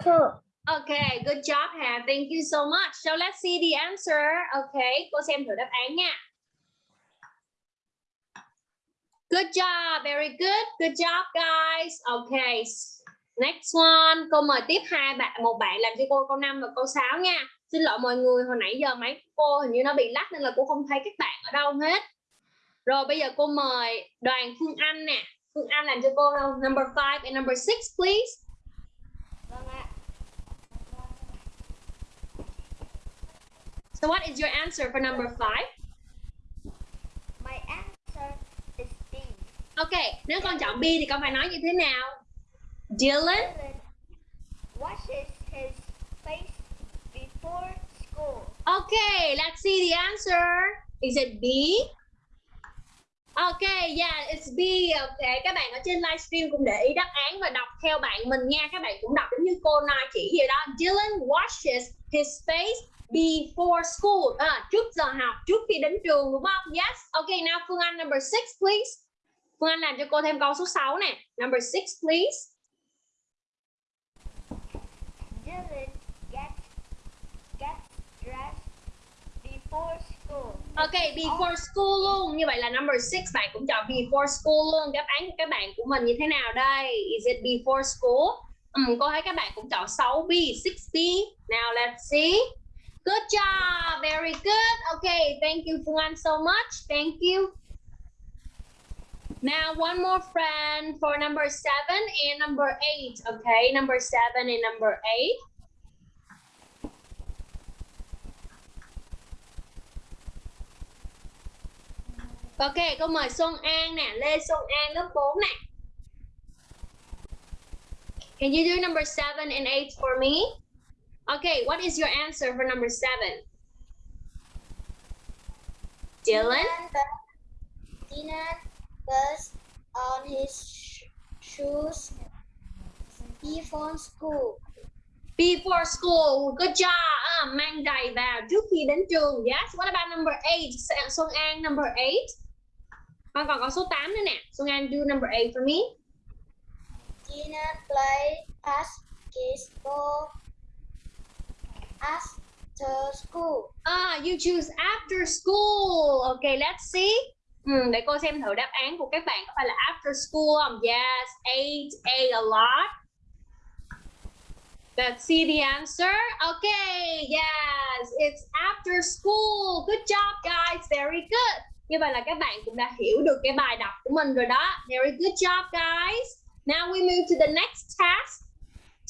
school. Okay, good job Hà. Thank you so much. So let's see the answer. Okay, cô xem thử đáp án nha. Good job, very good. Good job guys. Okay. Next one. Câu mời tiếp hai bạn một bạn làm cho cô câu 5 và câu 6 nha. Xin lỗi mọi người, hồi nãy giờ máy cô hình như nó bị lắc nên là cô không thấy các bạn ở đâu hết. Rồi bây giờ cô mời Đoàn Phương Anh nè. Phương Anh làm cho cô number 5 and number 6 please. So what is your answer for number five? My answer is D. Ok, nếu con chọn B thì con phải nói như thế nào? Dylan Dylan washes his face before school. Okay, let's see the answer. Is it B? OK, yeah, it's B. Okay, các bạn ở trên livestream cũng để ý đáp án và đọc theo bạn mình nha. Các bạn cũng đọc giống như cô Na chỉ vậy đó. Dylan washes his face before school. À, trước giờ học, trước khi đến trường đúng không? Yes. OK, now Phương Anh number six, please. Phương Anh làm cho cô thêm câu số 6 nè. Number six, please. Dylan gets gets dressed before school. Ok, before school luôn. Như vậy là number 6 bạn cũng chọn before school luôn. Đáp án của các bạn của mình như thế nào đây? Is it before school? Ừ, cô thấy các bạn cũng chọn 6B, 6B. Now let's see. Good job, very good. Okay, thank you Phương Anh so much. Thank you. Now one more friend for number 7 and number 8. Okay, number 7 and number 8. Ok, cô mời Xuân An nè, Lê Xuân An lớp 4 nè. Can you do number 7 and 8 for me? Okay, what is your answer for number 7? Dylan? Dylan puts on his sh- shoes before school. Before school, good job. À, mang giày vào trước khi đến trường. Yes, what about number 8? Xuân An, number 8. Con còn có số 8 nữa nè. Xuân An, do number 8 for me. Dylan play basketball after school. Ah, you choose after school. Okay, let's see. Ừ, để cô xem thử đáp án của các bạn có phải là after school không? Yes, ate, ate a lot. Let's see the answer. Okay, yes, it's after school. Good job, guys. Very good. Như vậy là các bạn cũng đã hiểu được cái bài đọc của mình rồi đó. Very good job, guys. Now we move to the next task.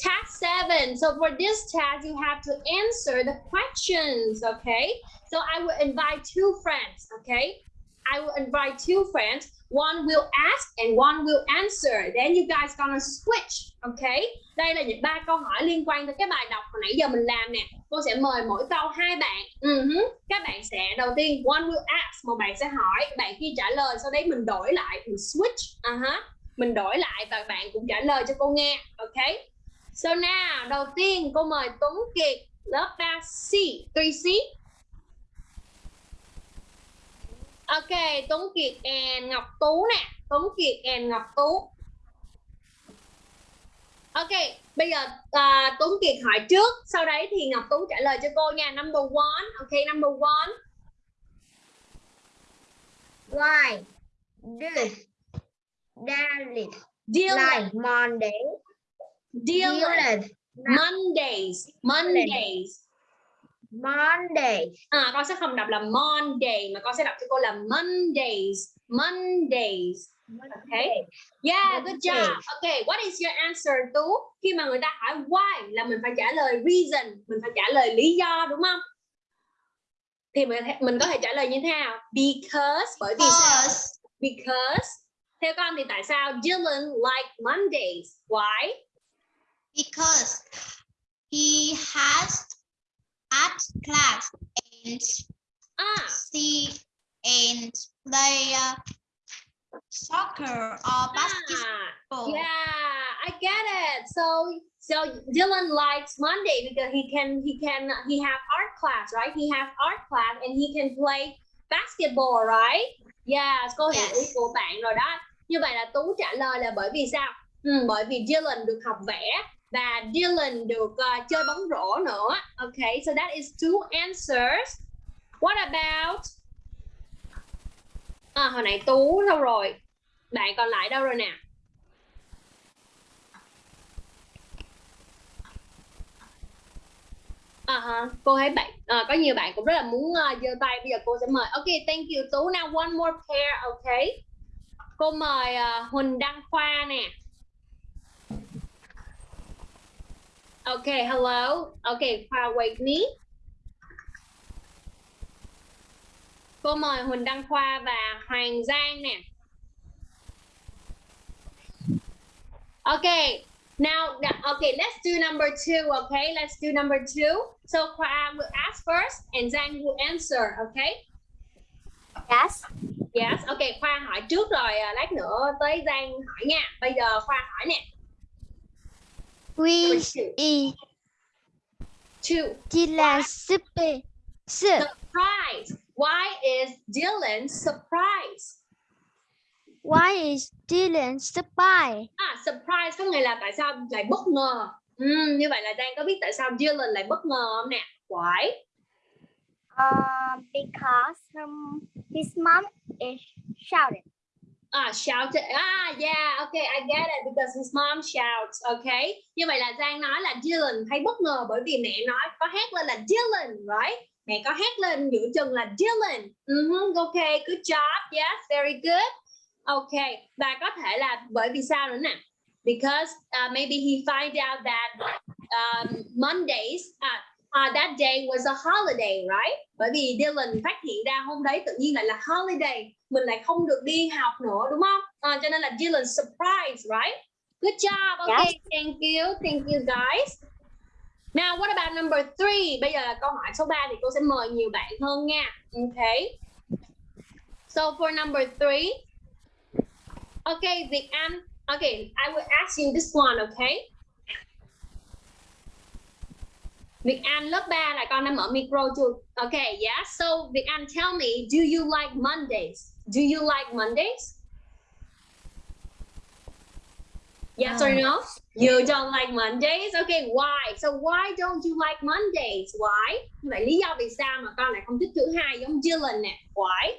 Task seven. So for this task, you have to answer the questions, okay? So I will invite two friends, okay? I will invite two friends. One will ask and one will answer. Then you guys gonna switch, okay? Đây là những ba câu hỏi liên quan tới cái bài đọc hồi nãy giờ mình làm nè. Cô sẽ mời mỗi câu hai bạn. Uh-huh. Các bạn sẽ đầu tiên one will ask, một bạn sẽ hỏi, bạn kia trả lời. Sau đấy mình đổi lại, mình switch. Uh-huh. Mình đổi lại và bạn cũng trả lời cho cô nghe, okay? So now, đầu tiên cô mời Tuấn Kiệt lớp 3C, 3C. Ok, Tuấn Kiệt and Ngọc Tú nè, Tuấn Kiệt and Ngọc Tú. Ok, bây giờ uh, Tuấn Kiệt hỏi trước, sau đấy thì Ngọc Tú trả lời cho cô nha. Number one, ok, number one. Why does Dalit Deal like Monday? deal Mondays, Mondays. Monday. À, con sẽ không đọc là Monday mà con sẽ đọc cho cô là Mondays, Mondays. Okay. Yeah, good job. Okay, what is your answer Tú? Khi mà người ta hỏi why là mình phải trả lời reason, mình phải trả lời lý do đúng không? Thì mình mình có thể trả lời như thế nào? Because bởi vì sao? Because theo con thì tại sao Dylan like Mondays? Why? because he has art class and À, see and play uh, soccer or basketball. Ah, yeah, I get it. So so Dylan likes Monday because he can he can he have art class, right? He has art class and he can play basketball, right? Yeah, cô hiểu ý của bạn rồi đó. Như vậy là Tú trả lời là bởi vì sao? Ừ, bởi vì Dylan được học vẽ và Dylan được uh, chơi bóng rổ nữa. Okay, so that is two answers. What about À, hồi nãy Tú đâu rồi? Bạn còn lại đâu rồi nè? À, hả, cô thấy bạn à, có nhiều bạn cũng rất là muốn uh, giơ tay bây giờ cô sẽ mời ok thank you tú now one more pair ok cô mời uh, huỳnh đăng khoa nè ok hello ok khoa me cô mời Huỳnh Đăng Khoa và Hoàng Giang nè Okay, now, okay, let's do number two, okay? Let's do number two. So Khoa will ask first and Giang will answer, okay? Yes. Yes, okay, Khoa hỏi trước rồi, à, lát nữa tới Giang hỏi nha. Bây giờ Khoa hỏi nè. We Number two. Dylan super soup. Surprise. Why is Dylan surprised? Why is Dylan surprised? À, surprise có nghĩa là tại sao lại bất ngờ. Ừm, như vậy là Giang có biết tại sao Dylan lại bất ngờ không nè? Why? Uh, because um, his mom is shouting. À, shouted. Ah, à, yeah, okay, I get it because his mom shouts, okay. Như vậy là Giang nói là Dylan thấy bất ngờ bởi vì mẹ nói có hét lên là Dylan, right? Mẹ có hét lên giữa chừng là Dylan. Uh okay, good job. Yes, very good. Okay, và có thể là bởi vì sao nữa nè? Because uh, maybe he find out that um, Mondays, uh, uh, that day was a holiday, right? Bởi vì Dylan phát hiện ra hôm đấy tự nhiên lại là holiday, mình lại không được đi học nữa, đúng không? Uh, cho nên là Dylan surprised, right? Good job. Okay, thank you, thank you guys. Now, what about number three? Bây giờ là câu hỏi số 3 thì cô sẽ mời nhiều bạn hơn nha. Okay. So for number three, okay, Việt Anh. Okay, I will ask you this one, okay? Việt Anh lớp 3 là con đã mở micro chưa? Okay, yeah. So Việt Anh tell me, do you like Mondays? Do you like Mondays? Yes or no? You don't like Mondays? Okay, why? So why don't you like Mondays? Why? Như Vậy lý do vì sao mà con lại không thích thứ hai giống Dylan nè? Why?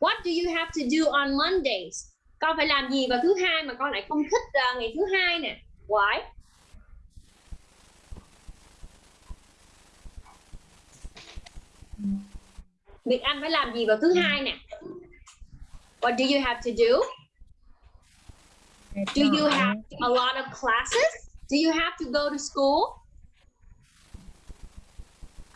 What do you have to do on Mondays? Con phải làm gì vào thứ hai mà con lại không thích uh, ngày thứ hai nè? Why? Việt Anh phải làm gì vào thứ hai nè? What do you have to do? Do you have a lot of classes? Do you have to go to school?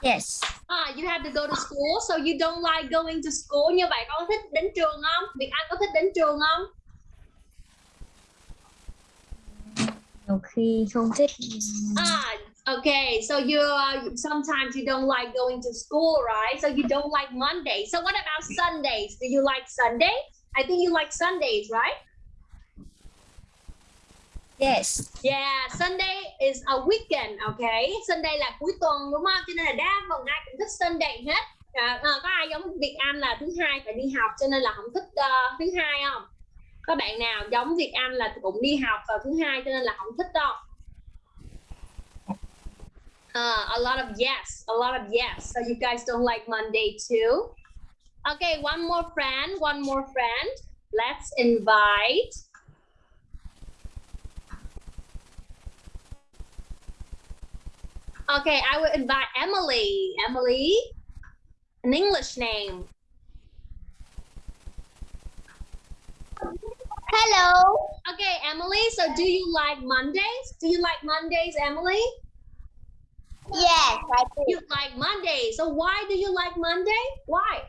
Yes. Ah, you have to go to school, so you don't like going to school. Như vậy con thích đến trường không? Việt Anh có thích đến trường không? Nhiều khi không thích. Ah, okay. So you uh, sometimes you don't like going to school, right? So you don't like Monday. So what about Sundays? Do you like Sunday? I think you like Sundays, right? Yes. Yeah, Sunday is a weekend, okay? Sunday là cuối tuần đúng không? Cho nên là đa phần ai cũng thích Sunday hết. À, à, có ai giống Việt Anh là thứ hai phải đi học cho nên là không thích uh, thứ hai không? Có bạn nào giống Việt Anh là cũng đi học vào thứ hai cho nên là không thích đâu? Uh, a lot of yes, a lot of yes. So you guys don't like Monday too? Okay, one more friend, one more friend. Let's invite. Okay, I will invite Emily. Emily, an English name. Hello. Okay, Emily, so do you like Mondays? Do you like Mondays, Emily? Yes, I do. You like Monday. So why do you like Monday? Why?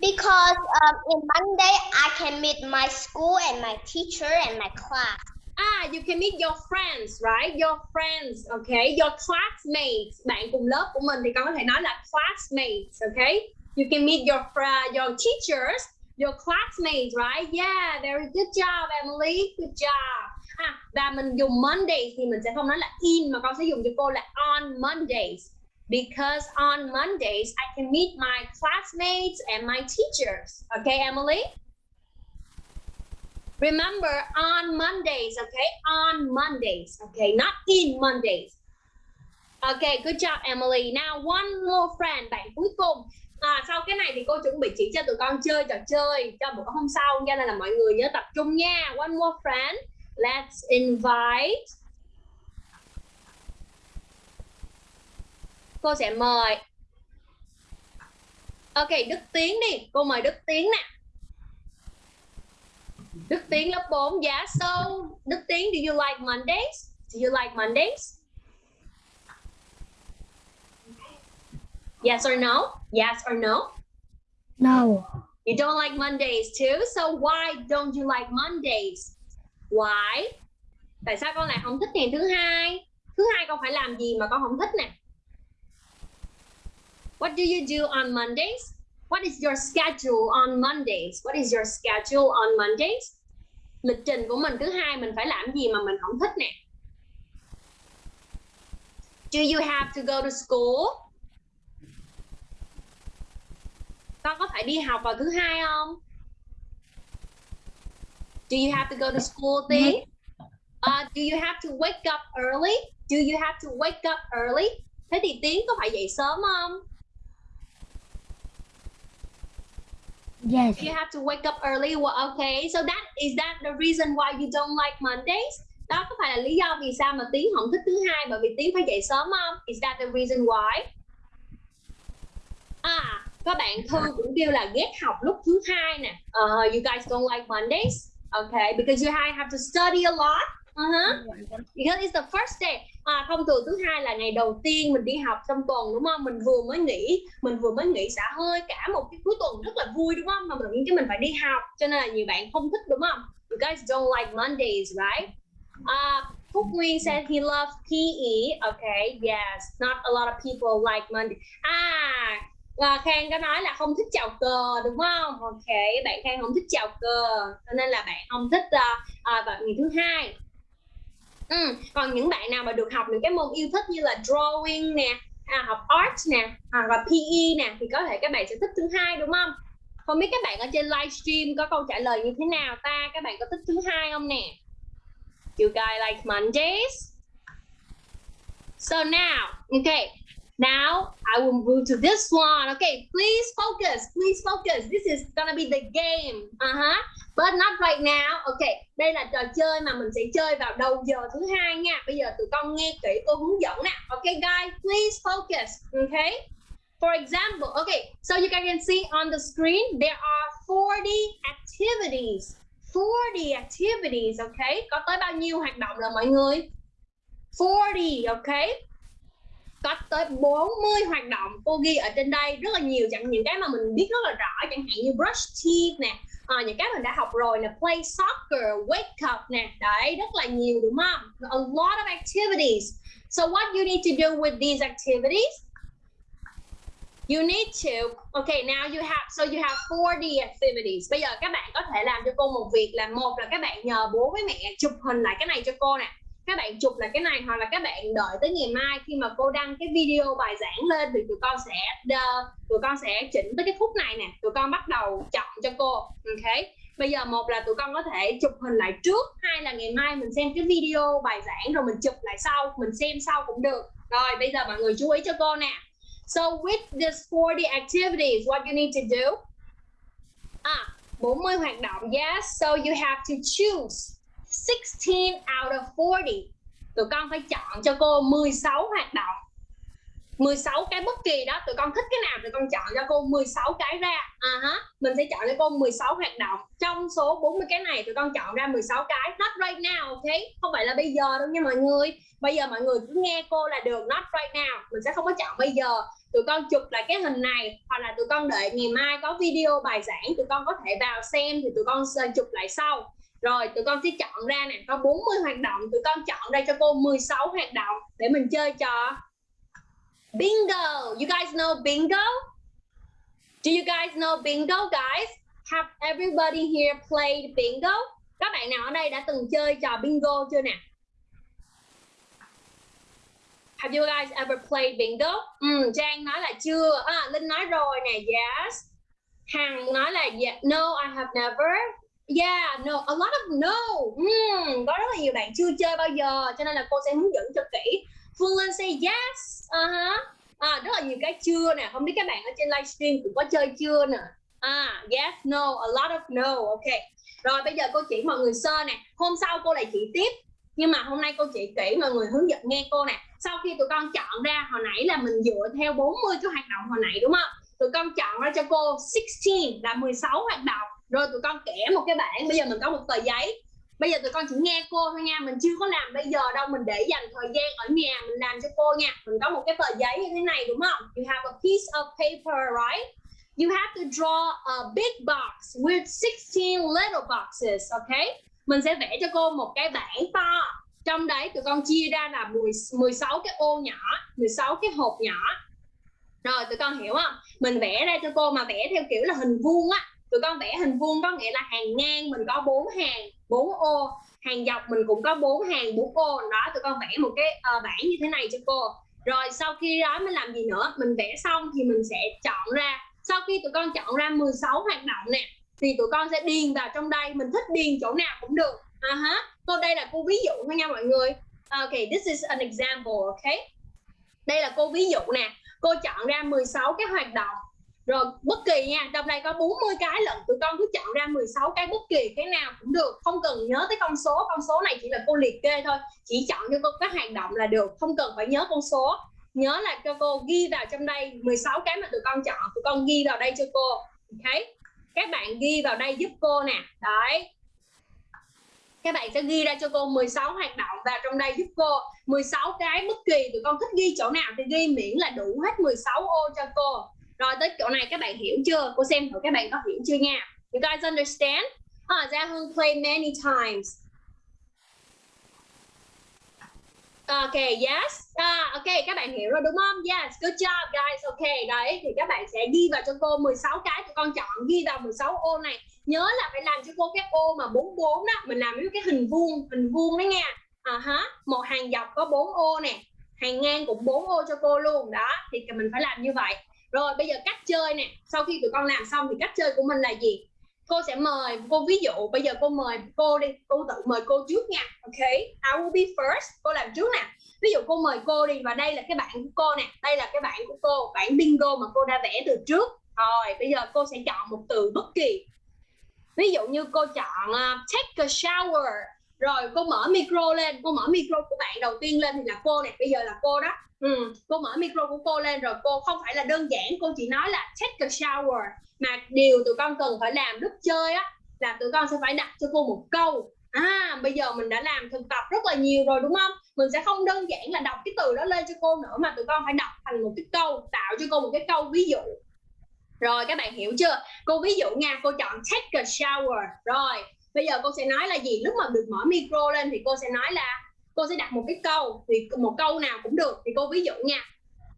Because um, in Monday I can meet my school and my teacher and my class. Ah, you can meet your friends, right? Your friends, okay? Your classmates. Bạn cùng lớp của mình thì con có thể nói là classmates, okay? You can meet your fr- your teachers, your classmates, right? Yeah, very good job, Emily. Good job ha và mình dùng Mondays thì mình sẽ không nói là in mà con sẽ dùng cho cô là on Mondays. Because on Mondays I can meet my classmates and my teachers. Okay, Emily? Remember on Mondays, okay? On Mondays, okay? Not in Mondays. Okay, good job, Emily. Now one more friend, bạn cuối cùng. À, sau cái này thì cô chuẩn bị chỉ cho tụi con chơi trò chơi cho bữa hôm sau nha nên là mọi người nhớ tập trung nha. One more friend. Let's invite. Cô sẽ mời. Ok, Đức Tiến đi. Cô mời Đức Tiến nè. Đức Tiến lớp 4. Yeah, so Đức Tiến, do you like Mondays? Do you like Mondays? Yes or no? Yes or no? No. You don't like Mondays too. So why don't you like Mondays? Why? Tại sao con lại không thích ngày thứ hai? Thứ hai con phải làm gì mà con không thích nè? What do you do on Mondays? What is your schedule on Mondays? What is your schedule on Mondays? Lịch trình của mình thứ hai mình phải làm gì mà mình không thích nè? Do you have to go to school? Con có phải đi học vào thứ hai không? Do you have to go to school Tiến? Uh, do you have to wake up early? Do you have to wake up early? Thế thì Tiến có phải dậy sớm không? Yes. You have to wake up early. Well, okay. So that is that the reason why you don't like Mondays? Đó có phải là lý do vì sao mà Tiến không thích thứ hai bởi vì Tiến phải dậy sớm không? Is that the reason why? À, các bạn Thư cũng kêu là ghét học lúc thứ hai nè. Uh, you guys don't like Mondays? Okay, because you have to study a lot. Uh-huh. Because it's the first day. À, thông thường thứ hai là ngày đầu tiên mình đi học trong tuần đúng không? Mình vừa mới nghỉ, mình vừa mới nghỉ xả hơi cả một cái cuối tuần rất là vui đúng không? Mà mình nghĩ mình phải đi học, cho nên là nhiều bạn không thích đúng không? You guys don't like Mondays, right? Uh, Phúc Nguyên said he loves PE. Okay, yes. Not a lot of people like Monday. À, và Khang có nói là không thích chào cờ đúng không? Ok, bạn Khang không thích chào cờ, cho nên là bạn không thích uh, uh, vào ngày thứ hai. Ừ. còn những bạn nào mà được học những cái môn yêu thích như là drawing nè à, học art nè hoặc là PE nè thì có thể các bạn sẽ thích thứ hai đúng không không biết các bạn ở trên livestream có câu trả lời như thế nào ta các bạn có thích thứ hai không nè you guys like Mondays so now okay Now I will move to this one. Okay, please focus. Please focus. This is gonna be the game. Uh huh. But not right now. Okay, đây là trò chơi mà mình sẽ chơi vào đầu giờ thứ hai nha. Bây giờ tụi con nghe kỹ cô hướng dẫn nè. Okay, guys, please focus. Okay. For example, okay, so you guys can see on the screen there are 40 activities. 40 activities, okay? Có tới bao nhiêu hoạt động là mọi người? 40, okay? Có tới 40 hoạt động cô ghi ở trên đây. Rất là nhiều chẳng những cái mà mình biết rất là rõ chẳng hạn như brush teeth nè à, những cái mình đã học rồi là play soccer wake up nè. Đấy rất là nhiều đúng không? A lot of activities. So what you need to do with these activities? You need to okay now you have so you have 40 activities. Bây giờ các bạn có thể làm cho cô một việc là một là các bạn nhờ bố với mẹ chụp hình lại cái này cho cô nè các bạn chụp là cái này hoặc là các bạn đợi tới ngày mai khi mà cô đăng cái video bài giảng lên thì tụi con sẽ uh, tụi con sẽ chỉnh tới cái phút này nè. Tụi con bắt đầu chọn cho cô. Ok. Bây giờ một là tụi con có thể chụp hình lại trước hai là ngày mai mình xem cái video bài giảng rồi mình chụp lại sau mình xem sau cũng được. Rồi bây giờ mọi người chú ý cho cô nè. So with this 40 activities what you need to do? À 40 hoạt động. Yes so you have to choose. 16 out of 40 tụi con phải chọn cho cô 16 hoạt động. 16 cái bất kỳ đó, tụi con thích cái nào tụi con chọn cho cô 16 cái ra. À uh -huh. mình sẽ chọn cho cô 16 hoạt động. Trong số 40 cái này, tụi con chọn ra 16 cái. Not right now ok không phải là bây giờ đâu nha mọi người. Bây giờ mọi người cứ nghe cô là được. Not right now. Mình sẽ không có chọn bây giờ. Tụi con chụp lại cái hình này, hoặc là tụi con đợi ngày mai có video bài giảng tụi con có thể vào xem thì tụi con chụp lại sau rồi tụi con sẽ chọn ra nè có 40 hoạt động tụi con chọn ra cho cô 16 hoạt động để mình chơi trò bingo you guys know bingo do you guys know bingo guys have everybody here played bingo các bạn nào ở đây đã từng chơi trò bingo chưa nè Have you guys ever played bingo? Ừ, Trang nói là chưa. À, Linh nói rồi nè, yes. Hằng nói là yeah. no, I have never. Yeah, no, a lot of no. Mm, có rất là nhiều bạn chưa chơi bao giờ cho nên là cô sẽ hướng dẫn cho kỹ. Phương Linh say yes. Uh-huh. À, rất là nhiều cái chưa nè, không biết các bạn ở trên livestream cũng có chơi chưa nè. À, yes, no, a lot of no. Ok. Rồi bây giờ cô chỉ mọi người sơ nè. Hôm sau cô lại chỉ tiếp. Nhưng mà hôm nay cô chỉ kỹ mọi người hướng dẫn nghe cô nè. Sau khi tụi con chọn ra hồi nãy là mình dựa theo 40 cái hoạt động hồi nãy đúng không? Tụi con chọn ra cho cô 16 là 16 hoạt động rồi tụi con kẻ một cái bảng bây giờ mình có một tờ giấy. Bây giờ tụi con chỉ nghe cô thôi nha mình chưa có làm bây giờ đâu mình để dành thời gian ở nhà mình làm cho cô nha. Mình có một cái tờ giấy như thế này đúng không? You have a piece of paper right? You have to draw a big box with 16 little boxes okay mình sẽ vẽ cho cô một cái bảng to. Trong đấy tụi con chia ra là 10, 16 cái ô nhỏ 16 cái hộp nhỏ. Rồi tụi con hiểu không? Mình vẽ ra cho cô mà vẽ theo kiểu là hình vuông á tụi con vẽ hình vuông có nghĩa là hàng ngang mình có bốn hàng bốn ô. Hàng dọc mình cũng có bốn hàng bốn ô. Đó tụi con vẽ một cái uh, bảng như thế này cho cô. Rồi sau khi đó mình làm gì nữa? Mình vẽ xong thì mình sẽ chọn ra. Sau khi tụi con chọn ra 16 hoạt động nè thì tụi con sẽ điền vào trong đây. Mình thích điền chỗ nào cũng được. À uh -huh. cô đây là cô ví dụ thôi nha mọi người. Ok this is an example ok? Đây là cô ví dụ nè. Cô chọn ra 16 cái hoạt động rồi, bất kỳ nha, trong đây có 40 cái lận tụi con cứ chọn ra 16 cái bất kỳ, cái nào cũng được. Không cần nhớ tới con số con số này chỉ là cô liệt kê thôi. Chỉ chọn cho cô các hành động là được, không cần phải nhớ con số. Nhớ là cho cô ghi vào trong đây 16 cái mà tụi con chọn, tụi con ghi vào đây cho cô okay. các bạn ghi vào đây giúp cô nè, đấy. Các bạn sẽ ghi ra cho cô 16 hoạt động và trong đây giúp cô. 16 cái bất kỳ, tụi con thích ghi chỗ nào thì ghi miễn là đủ hết 16 ô cho cô rồi tới chỗ này các bạn hiểu chưa cô xem thử các bạn có hiểu chưa nha you guys understand à, Gia Hương play many times Ok, yes. À, ok, các bạn hiểu rồi đúng không? Yes, good job guys. Ok, đấy thì các bạn sẽ ghi vào cho cô 16 cái tụi con chọn ghi vào 16 ô này. Nhớ là phải làm cho cô cái ô mà 44 đó, mình làm với cái hình vuông, hình vuông đó nha. À -huh. một hàng dọc có 4 ô nè, hàng ngang cũng 4 ô cho cô luôn. Đó, thì mình phải làm như vậy. Rồi bây giờ cách chơi nè, sau khi tụi con làm xong thì cách chơi của mình là gì? cô sẽ mời cô ví dụ bây giờ cô mời cô đi. Cô tự mời cô trước nha ok? I will be first. Cô làm trước nè. Ví dụ cô mời cô đi và đây là cái bạn của cô nè. Đây là cái bạn của cô bản bingo mà cô đã vẽ từ trước. Rồi bây giờ cô sẽ chọn một từ bất kỳ. Ví dụ như cô chọn uh, take a shower. Rồi cô mở micro lên. Cô mở micro của bạn đầu tiên lên thì là cô nè. Bây giờ là cô đó ừ. cô mở micro của cô lên rồi cô không phải là đơn giản, cô chỉ nói là take a shower mà điều tụi con cần phải làm lúc chơi á, là tụi con sẽ phải đặt cho cô một câu. À bây giờ mình đã làm thực tập rất là nhiều rồi đúng không? Mình sẽ không đơn giản là đọc cái từ đó lên cho cô nữa mà tụi con phải đọc thành một cái câu, tạo cho cô một cái câu ví dụ. Rồi, các bạn hiểu chưa? Cô ví dụ nha, cô chọn take a shower. Rồi, bây giờ cô sẽ nói là gì? Lúc mà được mở micro lên thì cô sẽ nói là cô sẽ đặt một cái câu, thì một câu nào cũng được. Thì cô ví dụ nha.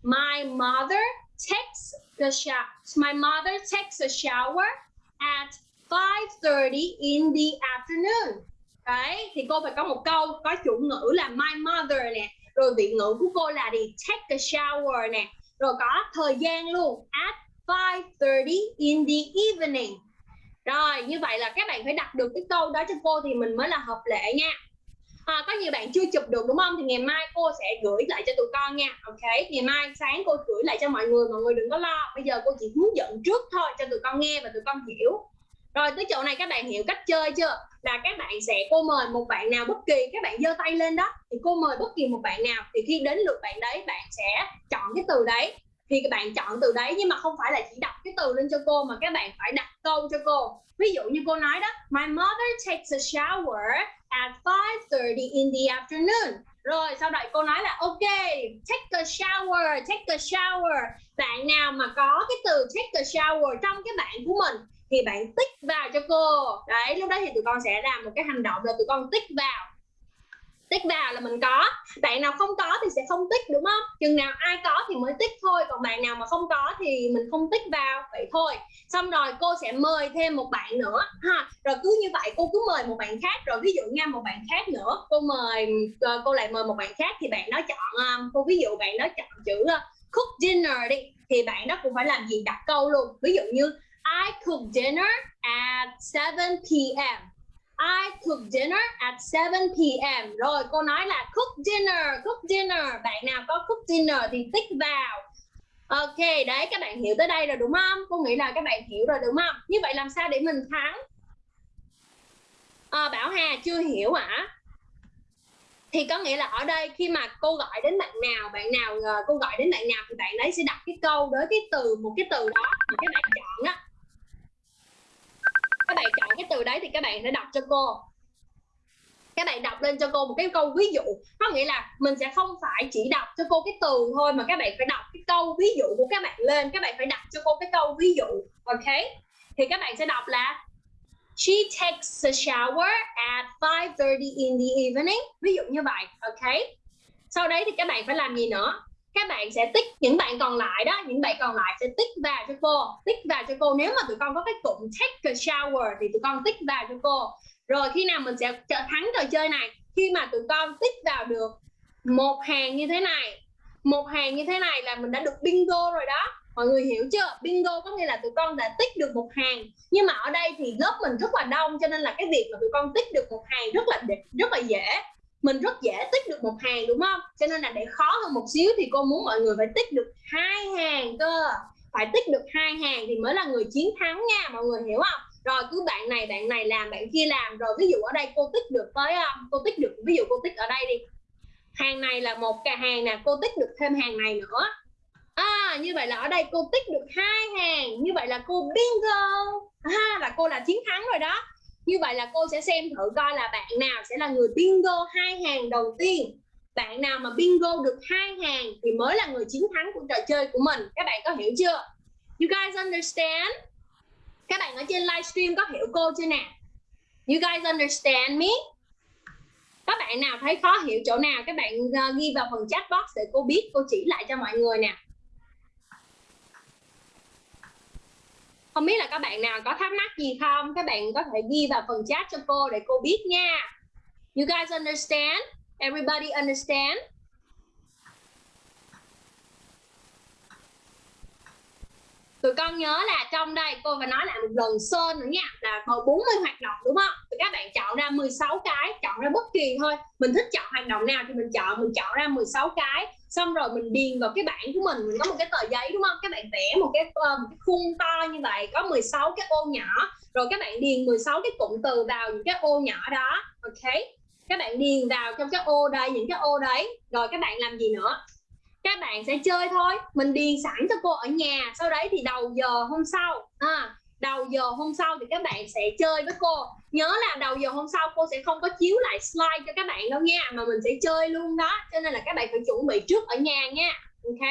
My mother takes the shower my mother takes a shower at 5:30 in the afternoon. Đấy, thì cô phải có một câu, có chủ ngữ là my mother nè, rồi vị ngữ của cô là đi take a shower nè. Rồi có thời gian luôn, at 5:30 in the evening. Rồi, như vậy là các bạn phải đặt được cái câu đó cho cô thì mình mới là hợp lệ nha à, có nhiều bạn chưa chụp được đúng không? Thì ngày mai cô sẽ gửi lại cho tụi con nha. Ok ngày mai sáng cô gửi lại cho mọi người mọi người đừng có lo. Bây giờ cô chỉ hướng dẫn trước thôi cho tụi con nghe và tụi con hiểu. Rồi tới chỗ này các bạn hiểu cách chơi chưa? Là các bạn sẽ cô mời một bạn nào bất kỳ các bạn giơ tay lên đó thì cô mời bất kỳ một bạn nào. Thì khi đến lượt bạn đấy bạn sẽ chọn cái từ đấy thì các bạn chọn từ đấy, nhưng mà không phải là chỉ đọc cái từ lên cho cô, mà các bạn phải đặt câu cho cô. Ví dụ như cô nói đó, my mother takes a shower at 5:30 in the afternoon. Rồi, sau đó cô nói là, ok, take a shower, take a shower. Bạn nào mà có cái từ take a shower trong cái bạn của mình, thì bạn tích vào cho cô. Đấy, lúc đó thì tụi con sẽ làm một cái hành động là tụi con tích vào tích vào là mình có. Bạn nào không có thì sẽ không tích, đúng không? Chừng nào ai có thì mới tích thôi, còn bạn nào mà không có thì mình không tích vào, vậy thôi. Xong rồi cô sẽ mời thêm một bạn nữa, ha. Rồi cứ như vậy, cô cứ mời một bạn khác, rồi ví dụ nha, một bạn khác nữa, cô mời ờ, cô lại mời một bạn khác thì bạn đó chọn ờ, cô ví dụ bạn đó chọn chữ ờ, cook dinner đi, thì bạn đó cũng phải làm gì? Đặt câu luôn. Ví dụ như, I cook dinner at 7 p.m. I cook dinner at 7 p.m. Rồi cô nói là cook dinner, cook dinner. Bạn nào có cook dinner thì tích vào. Ok, đấy các bạn hiểu tới đây rồi đúng không? Cô nghĩ là các bạn hiểu rồi đúng không? Như vậy làm sao để mình thắng? À, Bảo Hà chưa hiểu hả? À? Thì có nghĩa là ở đây khi mà cô gọi đến bạn nào, bạn nào ờ, cô gọi đến bạn nào thì bạn đấy sẽ đặt cái câu với cái từ một cái từ đó mà các bạn chọn á các bạn chọn cái từ đấy thì các bạn sẽ đọc cho cô các bạn đọc lên cho cô một cái câu ví dụ có nghĩa là mình sẽ không phải chỉ đọc cho cô cái từ thôi mà các bạn phải đọc cái câu ví dụ của các bạn lên các bạn phải đọc cho cô cái câu ví dụ ok thì các bạn sẽ đọc là She takes a shower at 5:30 in the evening. Ví dụ như vậy, ok? Sau đấy thì các bạn phải làm gì nữa? Các bạn sẽ tích những bạn còn lại đó, những bạn còn lại sẽ tích vào cho cô, tích vào cho cô. Nếu mà tụi con có cái cụm take a shower thì tụi con tích vào cho cô. Rồi khi nào mình sẽ thắng trò chơi này? Khi mà tụi con tích vào được một hàng như thế này, một hàng như thế này là mình đã được bingo rồi đó mọi người hiểu chưa bingo có nghĩa là tụi con đã tích được một hàng nhưng mà ở đây thì lớp mình rất là đông cho nên là cái việc mà tụi con tích được một hàng rất là rất là dễ mình rất dễ tích được một hàng, đúng không? Cho nên là để khó hơn một xíu thì cô muốn mọi người phải tích được hai hàng cơ. Phải tích được hai hàng thì mới là người chiến thắng nha, mọi người hiểu không? Rồi cứ bạn này bạn này làm, bạn kia làm. Rồi ví dụ ở đây cô tích được tới um, cô tích được, ví dụ cô tích ở đây đi. Hàng này là một cả hàng nè, cô tích được thêm hàng này nữa. À như vậy là ở đây cô tích được hai hàng. Như vậy là cô bingo ha là cô là chiến thắng rồi đó như vậy là cô sẽ xem thử coi là bạn nào sẽ là người bingo hai hàng đầu tiên. Bạn nào mà bingo được hai hàng thì mới là người chiến thắng của trò chơi của mình. Các bạn có hiểu chưa? You guys understand? Các bạn ở trên livestream có hiểu cô chưa nè you guys understand me? Các bạn nào thấy khó hiểu chỗ nào? Các bạn ờ, ghi vào phần chat box để cô biết, cô chỉ lại cho mọi người nè. Không biết là các bạn nào có thắc mắc gì không? Các bạn có thể ghi vào phần chat cho cô để cô biết nha. You guys understand? Everybody understand? Tụi con nhớ là trong đây cô phải nói lại một lần sơn nữa nha, là còn 40 hoạt động đúng không? Thì các bạn chọn ra 16 cái, chọn ra bất kỳ thôi. Mình thích chọn hoạt động nào thì mình chọn mình chọn ra 16 cái xong rồi mình điền vào cái bảng của mình mình có một cái tờ giấy đúng không? Các bạn vẽ một cái, uh, một cái khung to như vậy có 16 cái ô nhỏ. Rồi các bạn điền 16 cái cụm từ vào những cái ô nhỏ đó ok? Các bạn điền vào trong cái ô đây những cái ô đấy. Rồi các bạn làm gì nữa? Các bạn sẽ chơi thôi. Mình điền sẵn cho cô ở nhà. Sau đấy thì đầu giờ hôm sau à, đầu giờ hôm sau thì các bạn sẽ chơi với cô. Nhớ là đầu giờ hôm sau cô sẽ không có chiếu lại slide cho các bạn đâu nha mà mình sẽ chơi luôn đó. Cho nên là các bạn phải chuẩn bị trước ở nhà nha. Ok?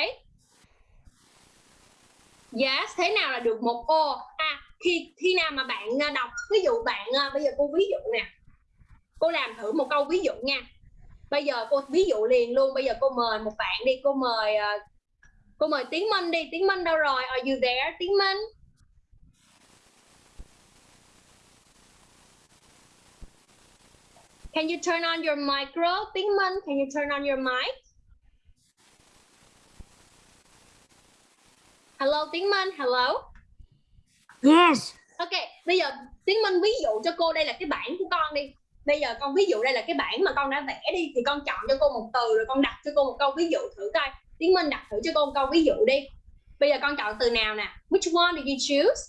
Yes, thế nào là được một ô à khi khi nào mà bạn à, đọc ví dụ bạn à, bây giờ cô ví dụ nè. Cô làm thử một câu ví dụ nha. Bây giờ cô ví dụ liền luôn. Bây giờ cô mời một bạn đi. Cô mời à, cô mời tiến minh đi. Tiến minh đâu rồi? Are you there tiến minh? Can you turn on your micro? Tiến Minh, can you turn on your mic? Hello Tiến Minh, hello. Yes. Ok, bây giờ Tiến Minh ví dụ cho cô đây là cái bảng của con đi bây giờ con ví dụ đây là cái bảng mà con đã vẽ đi thì con chọn cho cô một từ rồi con đặt cho cô một câu ví dụ thử coi tiến minh đặt thử cho cô một câu ví dụ đi bây giờ con chọn từ nào nè which one did you choose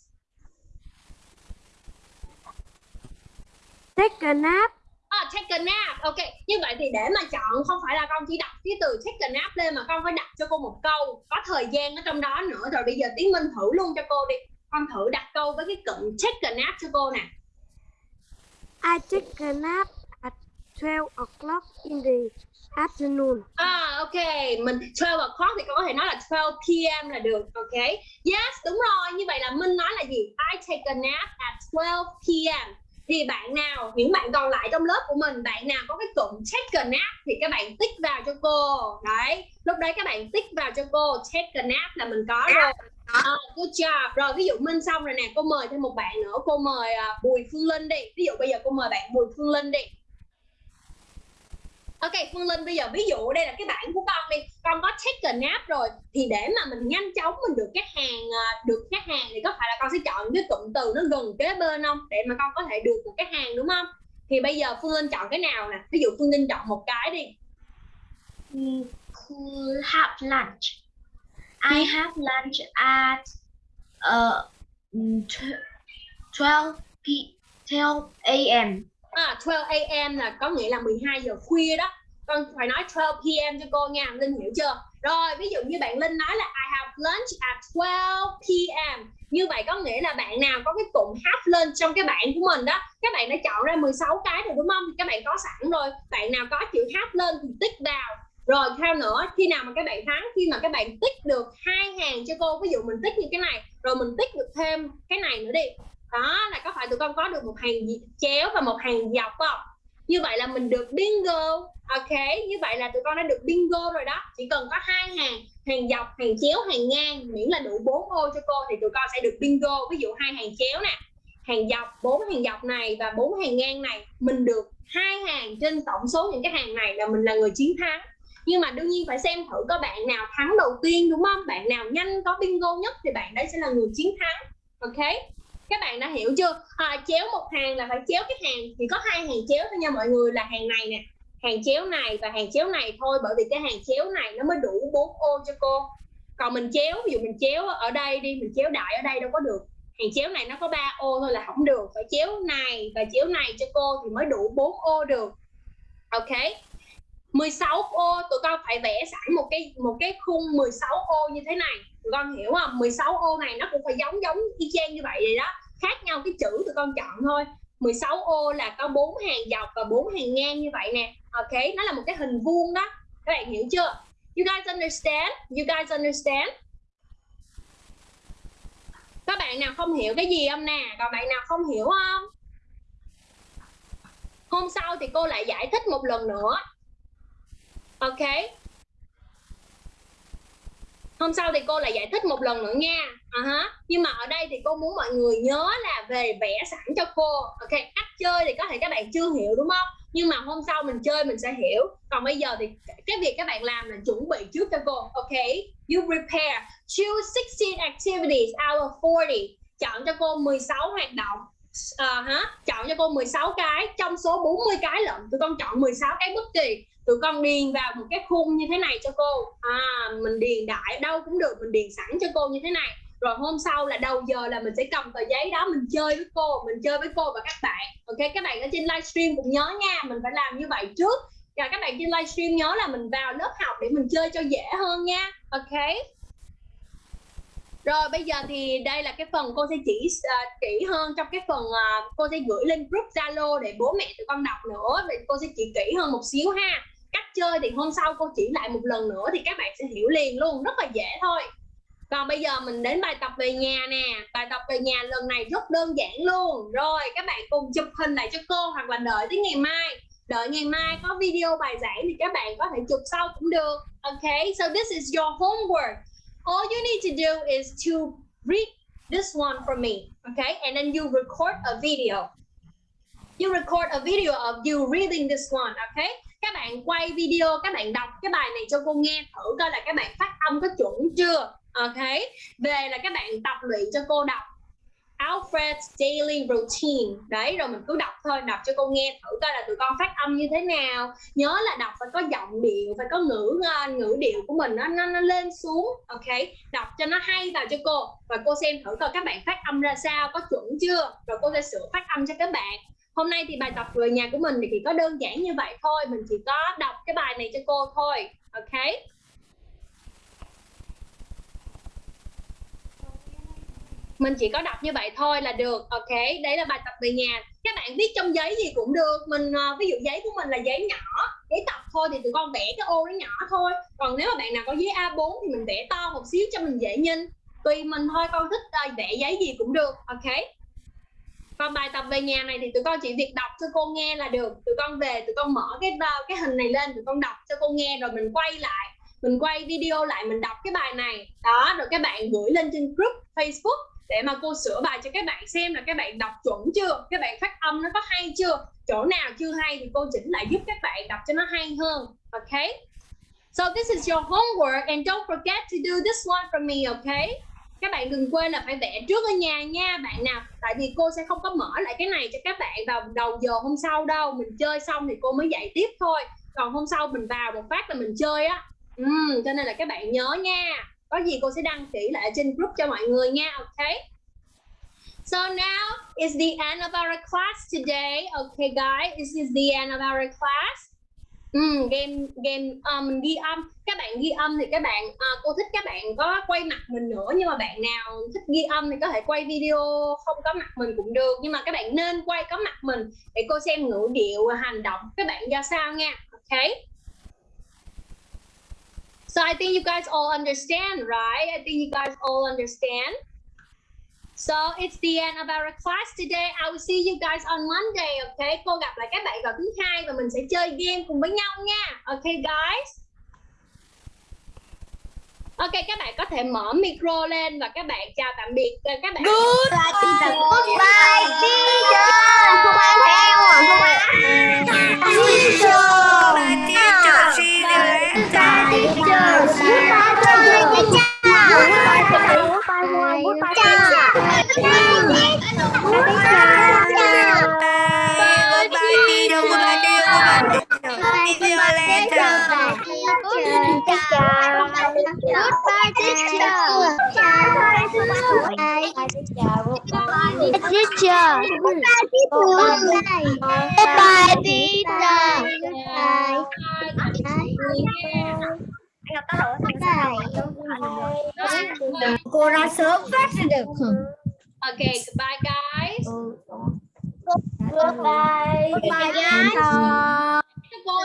take a nap à, take a nap ok như vậy thì để mà chọn không phải là con chỉ đặt cái từ take a nap lên mà con phải đặt cho cô một câu có thời gian ở trong đó nữa rồi bây giờ tiến minh thử luôn cho cô đi con thử đặt câu với cái cụm take a nap cho cô nè I take a nap at 12 o'clock in the afternoon. À ok, mình 12 o'clock thì con có thể nói là 12 p.m. là được, ok? Yes, đúng rồi, như vậy là Minh nói là gì? I take a nap at 12 p.m. Thì bạn nào, những bạn còn lại trong lớp của mình, bạn nào có cái cụm take a nap thì các bạn tích vào cho cô. Đấy, lúc đấy các bạn tích vào cho cô take a nap là mình có rồi. À, good job. Rồi ví dụ Minh xong rồi nè, cô mời thêm một bạn nữa, cô mời uh, Bùi Phương Linh đi. Ví dụ bây giờ cô mời bạn Bùi Phương Linh đi. Ok Phương Linh bây giờ ví dụ đây là cái bảng của con đi. Con có take a nap rồi Thì để mà mình nhanh chóng mình được các hàng uh, Được các hàng thì có phải là con sẽ chọn cái cụm từ nó gần kế bên không? Để mà con có thể được một cái hàng đúng không? Thì bây giờ Phương Linh chọn cái nào nè? Ví dụ Phương Linh chọn một cái đi. Could have lunch. I have lunch at uh, 12 p 12 a.m. À, 12 a.m. là có nghĩa là 12 giờ khuya đó con phải nói 12 p.m. cho cô nha Linh hiểu chưa rồi ví dụ như bạn Linh nói là I have lunch at 12 p.m. như vậy có nghĩa là bạn nào có cái cụm have lunch trong cái bạn của mình đó các bạn đã chọn ra 16 cái rồi đúng không thì các bạn có sẵn rồi bạn nào có chữ have lunch thì tích vào rồi theo nữa khi nào mà các bạn thắng khi mà các bạn tích được hai hàng cho cô ví dụ mình tích như cái này rồi mình tích được thêm cái này nữa đi đó, là có phải tụi con có được một hàng chéo và một hàng dọc không? Như vậy là mình được bingo. Ok, như vậy là tụi con đã được bingo rồi đó. Chỉ cần có hai hàng hàng dọc, hàng chéo, hàng ngang, miễn là đủ bốn ô cho cô thì tụi con sẽ được bingo. Ví dụ hai hàng chéo nè, hàng dọc, bốn hàng dọc này và bốn hàng ngang này, mình được hai hàng trên tổng số những cái hàng này là mình là người chiến thắng. Nhưng mà đương nhiên phải xem thử có bạn nào thắng đầu tiên, đúng không? Bạn nào nhanh, có bingo nhất thì bạn đấy sẽ là người chiến thắng. Ok? Các bạn đã hiểu chưa? À, chéo một hàng là phải chéo cái hàng thì có hai hàng chéo thôi nha mọi người là hàng này nè hàng chéo này và hàng chéo này thôi bởi vì cái hàng chéo này nó mới đủ bốn ô cho cô. Còn mình chéo ví dụ mình chéo ở đây đi mình chéo đại ở đây đâu có được. Hàng chéo này nó có 3 ô thôi là không được phải chéo này và chéo này cho cô thì mới đủ 4 ô được. Ok? 16 ô tụi con phải vẽ sẵn một cái một cái khung 16 ô như thế này. Tụi con hiểu không? 16 ô này nó cũng phải giống giống y chang như vậy vậy đó khác nhau cái chữ tụi con chọn thôi. 16 ô là có bốn hàng dọc và bốn hàng ngang như vậy nè. Ok, nó là một cái hình vuông đó. Các bạn hiểu chưa? You guys understand? You guys understand? Các bạn nào không hiểu cái gì không nè? Còn bạn nào không hiểu không? Hôm sau thì cô lại giải thích một lần nữa. Ok? Hôm sau thì cô lại giải thích một lần nữa nha. Uh -huh. nhưng mà ở đây thì cô muốn mọi người nhớ là về vẽ sẵn cho cô. Ok cách chơi thì có thể các bạn chưa hiểu đúng không? Nhưng mà hôm sau mình chơi mình sẽ hiểu. Còn bây giờ thì cái việc các bạn làm là chuẩn bị trước cho cô. Ok you prepare choose 16 activities out of 40 chọn cho cô 16 hoạt động. Uh, hả? chọn cho cô 16 cái trong số 40 cái lận tụi con chọn 16 cái bất kỳ tụi con điền vào một cái khung như thế này cho cô. À mình điền đại đâu cũng được mình điền sẵn cho cô như thế này. Rồi hôm sau là đầu giờ là mình sẽ cầm tờ giấy đó mình chơi với cô mình chơi với cô và các bạn. Ok các bạn ở trên livestream cũng nhớ nha mình phải làm như vậy trước. Và các bạn trên livestream nhớ là mình vào lớp học để mình chơi cho dễ hơn nha. Ok. Rồi bây giờ thì đây là cái phần cô sẽ chỉ uh, kỹ hơn trong cái phần uh, cô sẽ gửi lên group Zalo để bố mẹ tụi con đọc nữa. Thì cô sẽ chỉ kỹ hơn một xíu ha cách chơi thì hôm sau cô chỉ lại một lần nữa thì các bạn sẽ hiểu liền luôn, rất là dễ thôi. Còn bây giờ mình đến bài tập về nhà nè. Bài tập về nhà lần này rất đơn giản luôn. Rồi, các bạn cùng chụp hình lại cho cô hoặc là đợi tới ngày mai. Đợi ngày mai có video bài giảng thì các bạn có thể chụp sau cũng được. Okay so this is your homework. All you need to do is to read this one for me. Okay and then you record a video you record a video of you reading this one okay? Các bạn quay video các bạn đọc cái bài này cho cô nghe thử coi là các bạn phát âm có chuẩn chưa ok về là các bạn tập luyện cho cô đọc Alfred's daily routine. Đấy rồi mình cứ đọc thôi đọc cho cô nghe thử coi là tụi con phát âm như thế nào. Nhớ là đọc phải có giọng điệu phải có ngữ ờ, ngữ điệu của mình nó, nó nó lên xuống ok đọc cho nó hay vào cho cô và cô xem thử coi các bạn phát âm ra sao có chuẩn chưa? Rồi cô sẽ sửa phát âm cho các bạn hôm nay thì bài tập về nhà của mình thì chỉ có đơn giản như vậy thôi. Mình chỉ có đọc cái bài này cho cô thôi. Ok? Mình chỉ có đọc như vậy thôi là được. Ok? Đấy là bài tập về nhà các bạn viết trong giấy gì cũng được. Mình ờ, ví dụ giấy của mình là giấy nhỏ, giấy tập thôi thì tụi con vẽ cái ô nó nhỏ thôi. Còn nếu mà bạn nào có giấy A4 thì mình vẽ to một xíu cho mình dễ nhìn. Tùy mình thôi, con thích ờ, vẽ giấy gì cũng được. Ok? Còn bài tập về nhà này thì tụi con chỉ việc đọc cho cô nghe là được. Tụi con về, tụi con mở cái ờ, cái hình này lên, tụi con đọc cho cô nghe rồi mình quay lại, mình quay video lại, mình đọc cái bài này. Đó, rồi các bạn gửi lên trên group Facebook để mà cô sửa bài cho các bạn xem là các bạn đọc chuẩn chưa, các bạn phát âm nó có hay chưa. Chỗ nào chưa hay thì cô chỉnh lại giúp các bạn đọc cho nó hay hơn, ok? So this is your homework and don't forget to do this one for me okay các bạn đừng quên là phải vẽ trước ở nhà nha bạn nào tại vì cô sẽ không có mở lại cái này cho các bạn vào đầu giờ hôm sau đâu. Mình chơi xong thì cô mới dạy tiếp thôi. Còn hôm sau mình vào một phát là mình chơi á. Ừ, cho nên là các bạn nhớ nha. Có gì cô sẽ đăng kỹ lại trên group cho mọi người nha ok? So now is the end of our class today. Okay, guys, this is the end of our class. Ừ, game game à, mình ghi âm. Các bạn ghi âm thì các bạn à, cô thích các bạn có quay mặt mình nữa nhưng mà bạn nào thích ghi âm thì có thể quay video không có mặt mình cũng được. Nhưng mà các bạn nên quay có mặt mình để cô xem ngữ điệu và hành động. Các bạn ra sao nha? Ok. So I think you guys all understand, right? I think you guys all understand. So it's the end of our class today. I will see you guys on Monday, okay? Cô gặp lại các bạn vào thứ hai và mình sẽ chơi game cùng với nhau nha. Okay guys? Ok các bạn có thể mở micro lên và các bạn chào tạm biệt ờ, các bạn. Goodbye, teacher. Goodbye, teacher. Không ai theo à? Không. Teacher. Teacher. Goodbye, teacher. Goodbye, teacher. Goodbye, teacher. Goodbye, teacher. Goodbye, teacher. Goodbye, teacher. Goodbye. Cô ra sớm phát ra được. Ok, goodbye guys. Goodbye. Goodbye, guys.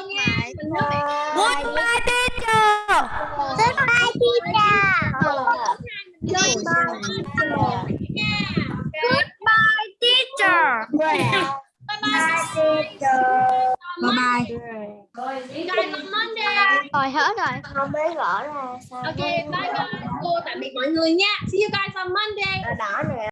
Nha. Mình nói bạn Goodbye, teacher. Goodbye, teacher. Goodbye, teacher. Bye bye. Bye bye. Guys on Monday. Rồi hết rồi. Không biết gõ ra sao. Ok, bye guys. Cô tạm biệt mọi người nha. See you guys on Monday. Đỏ nữa.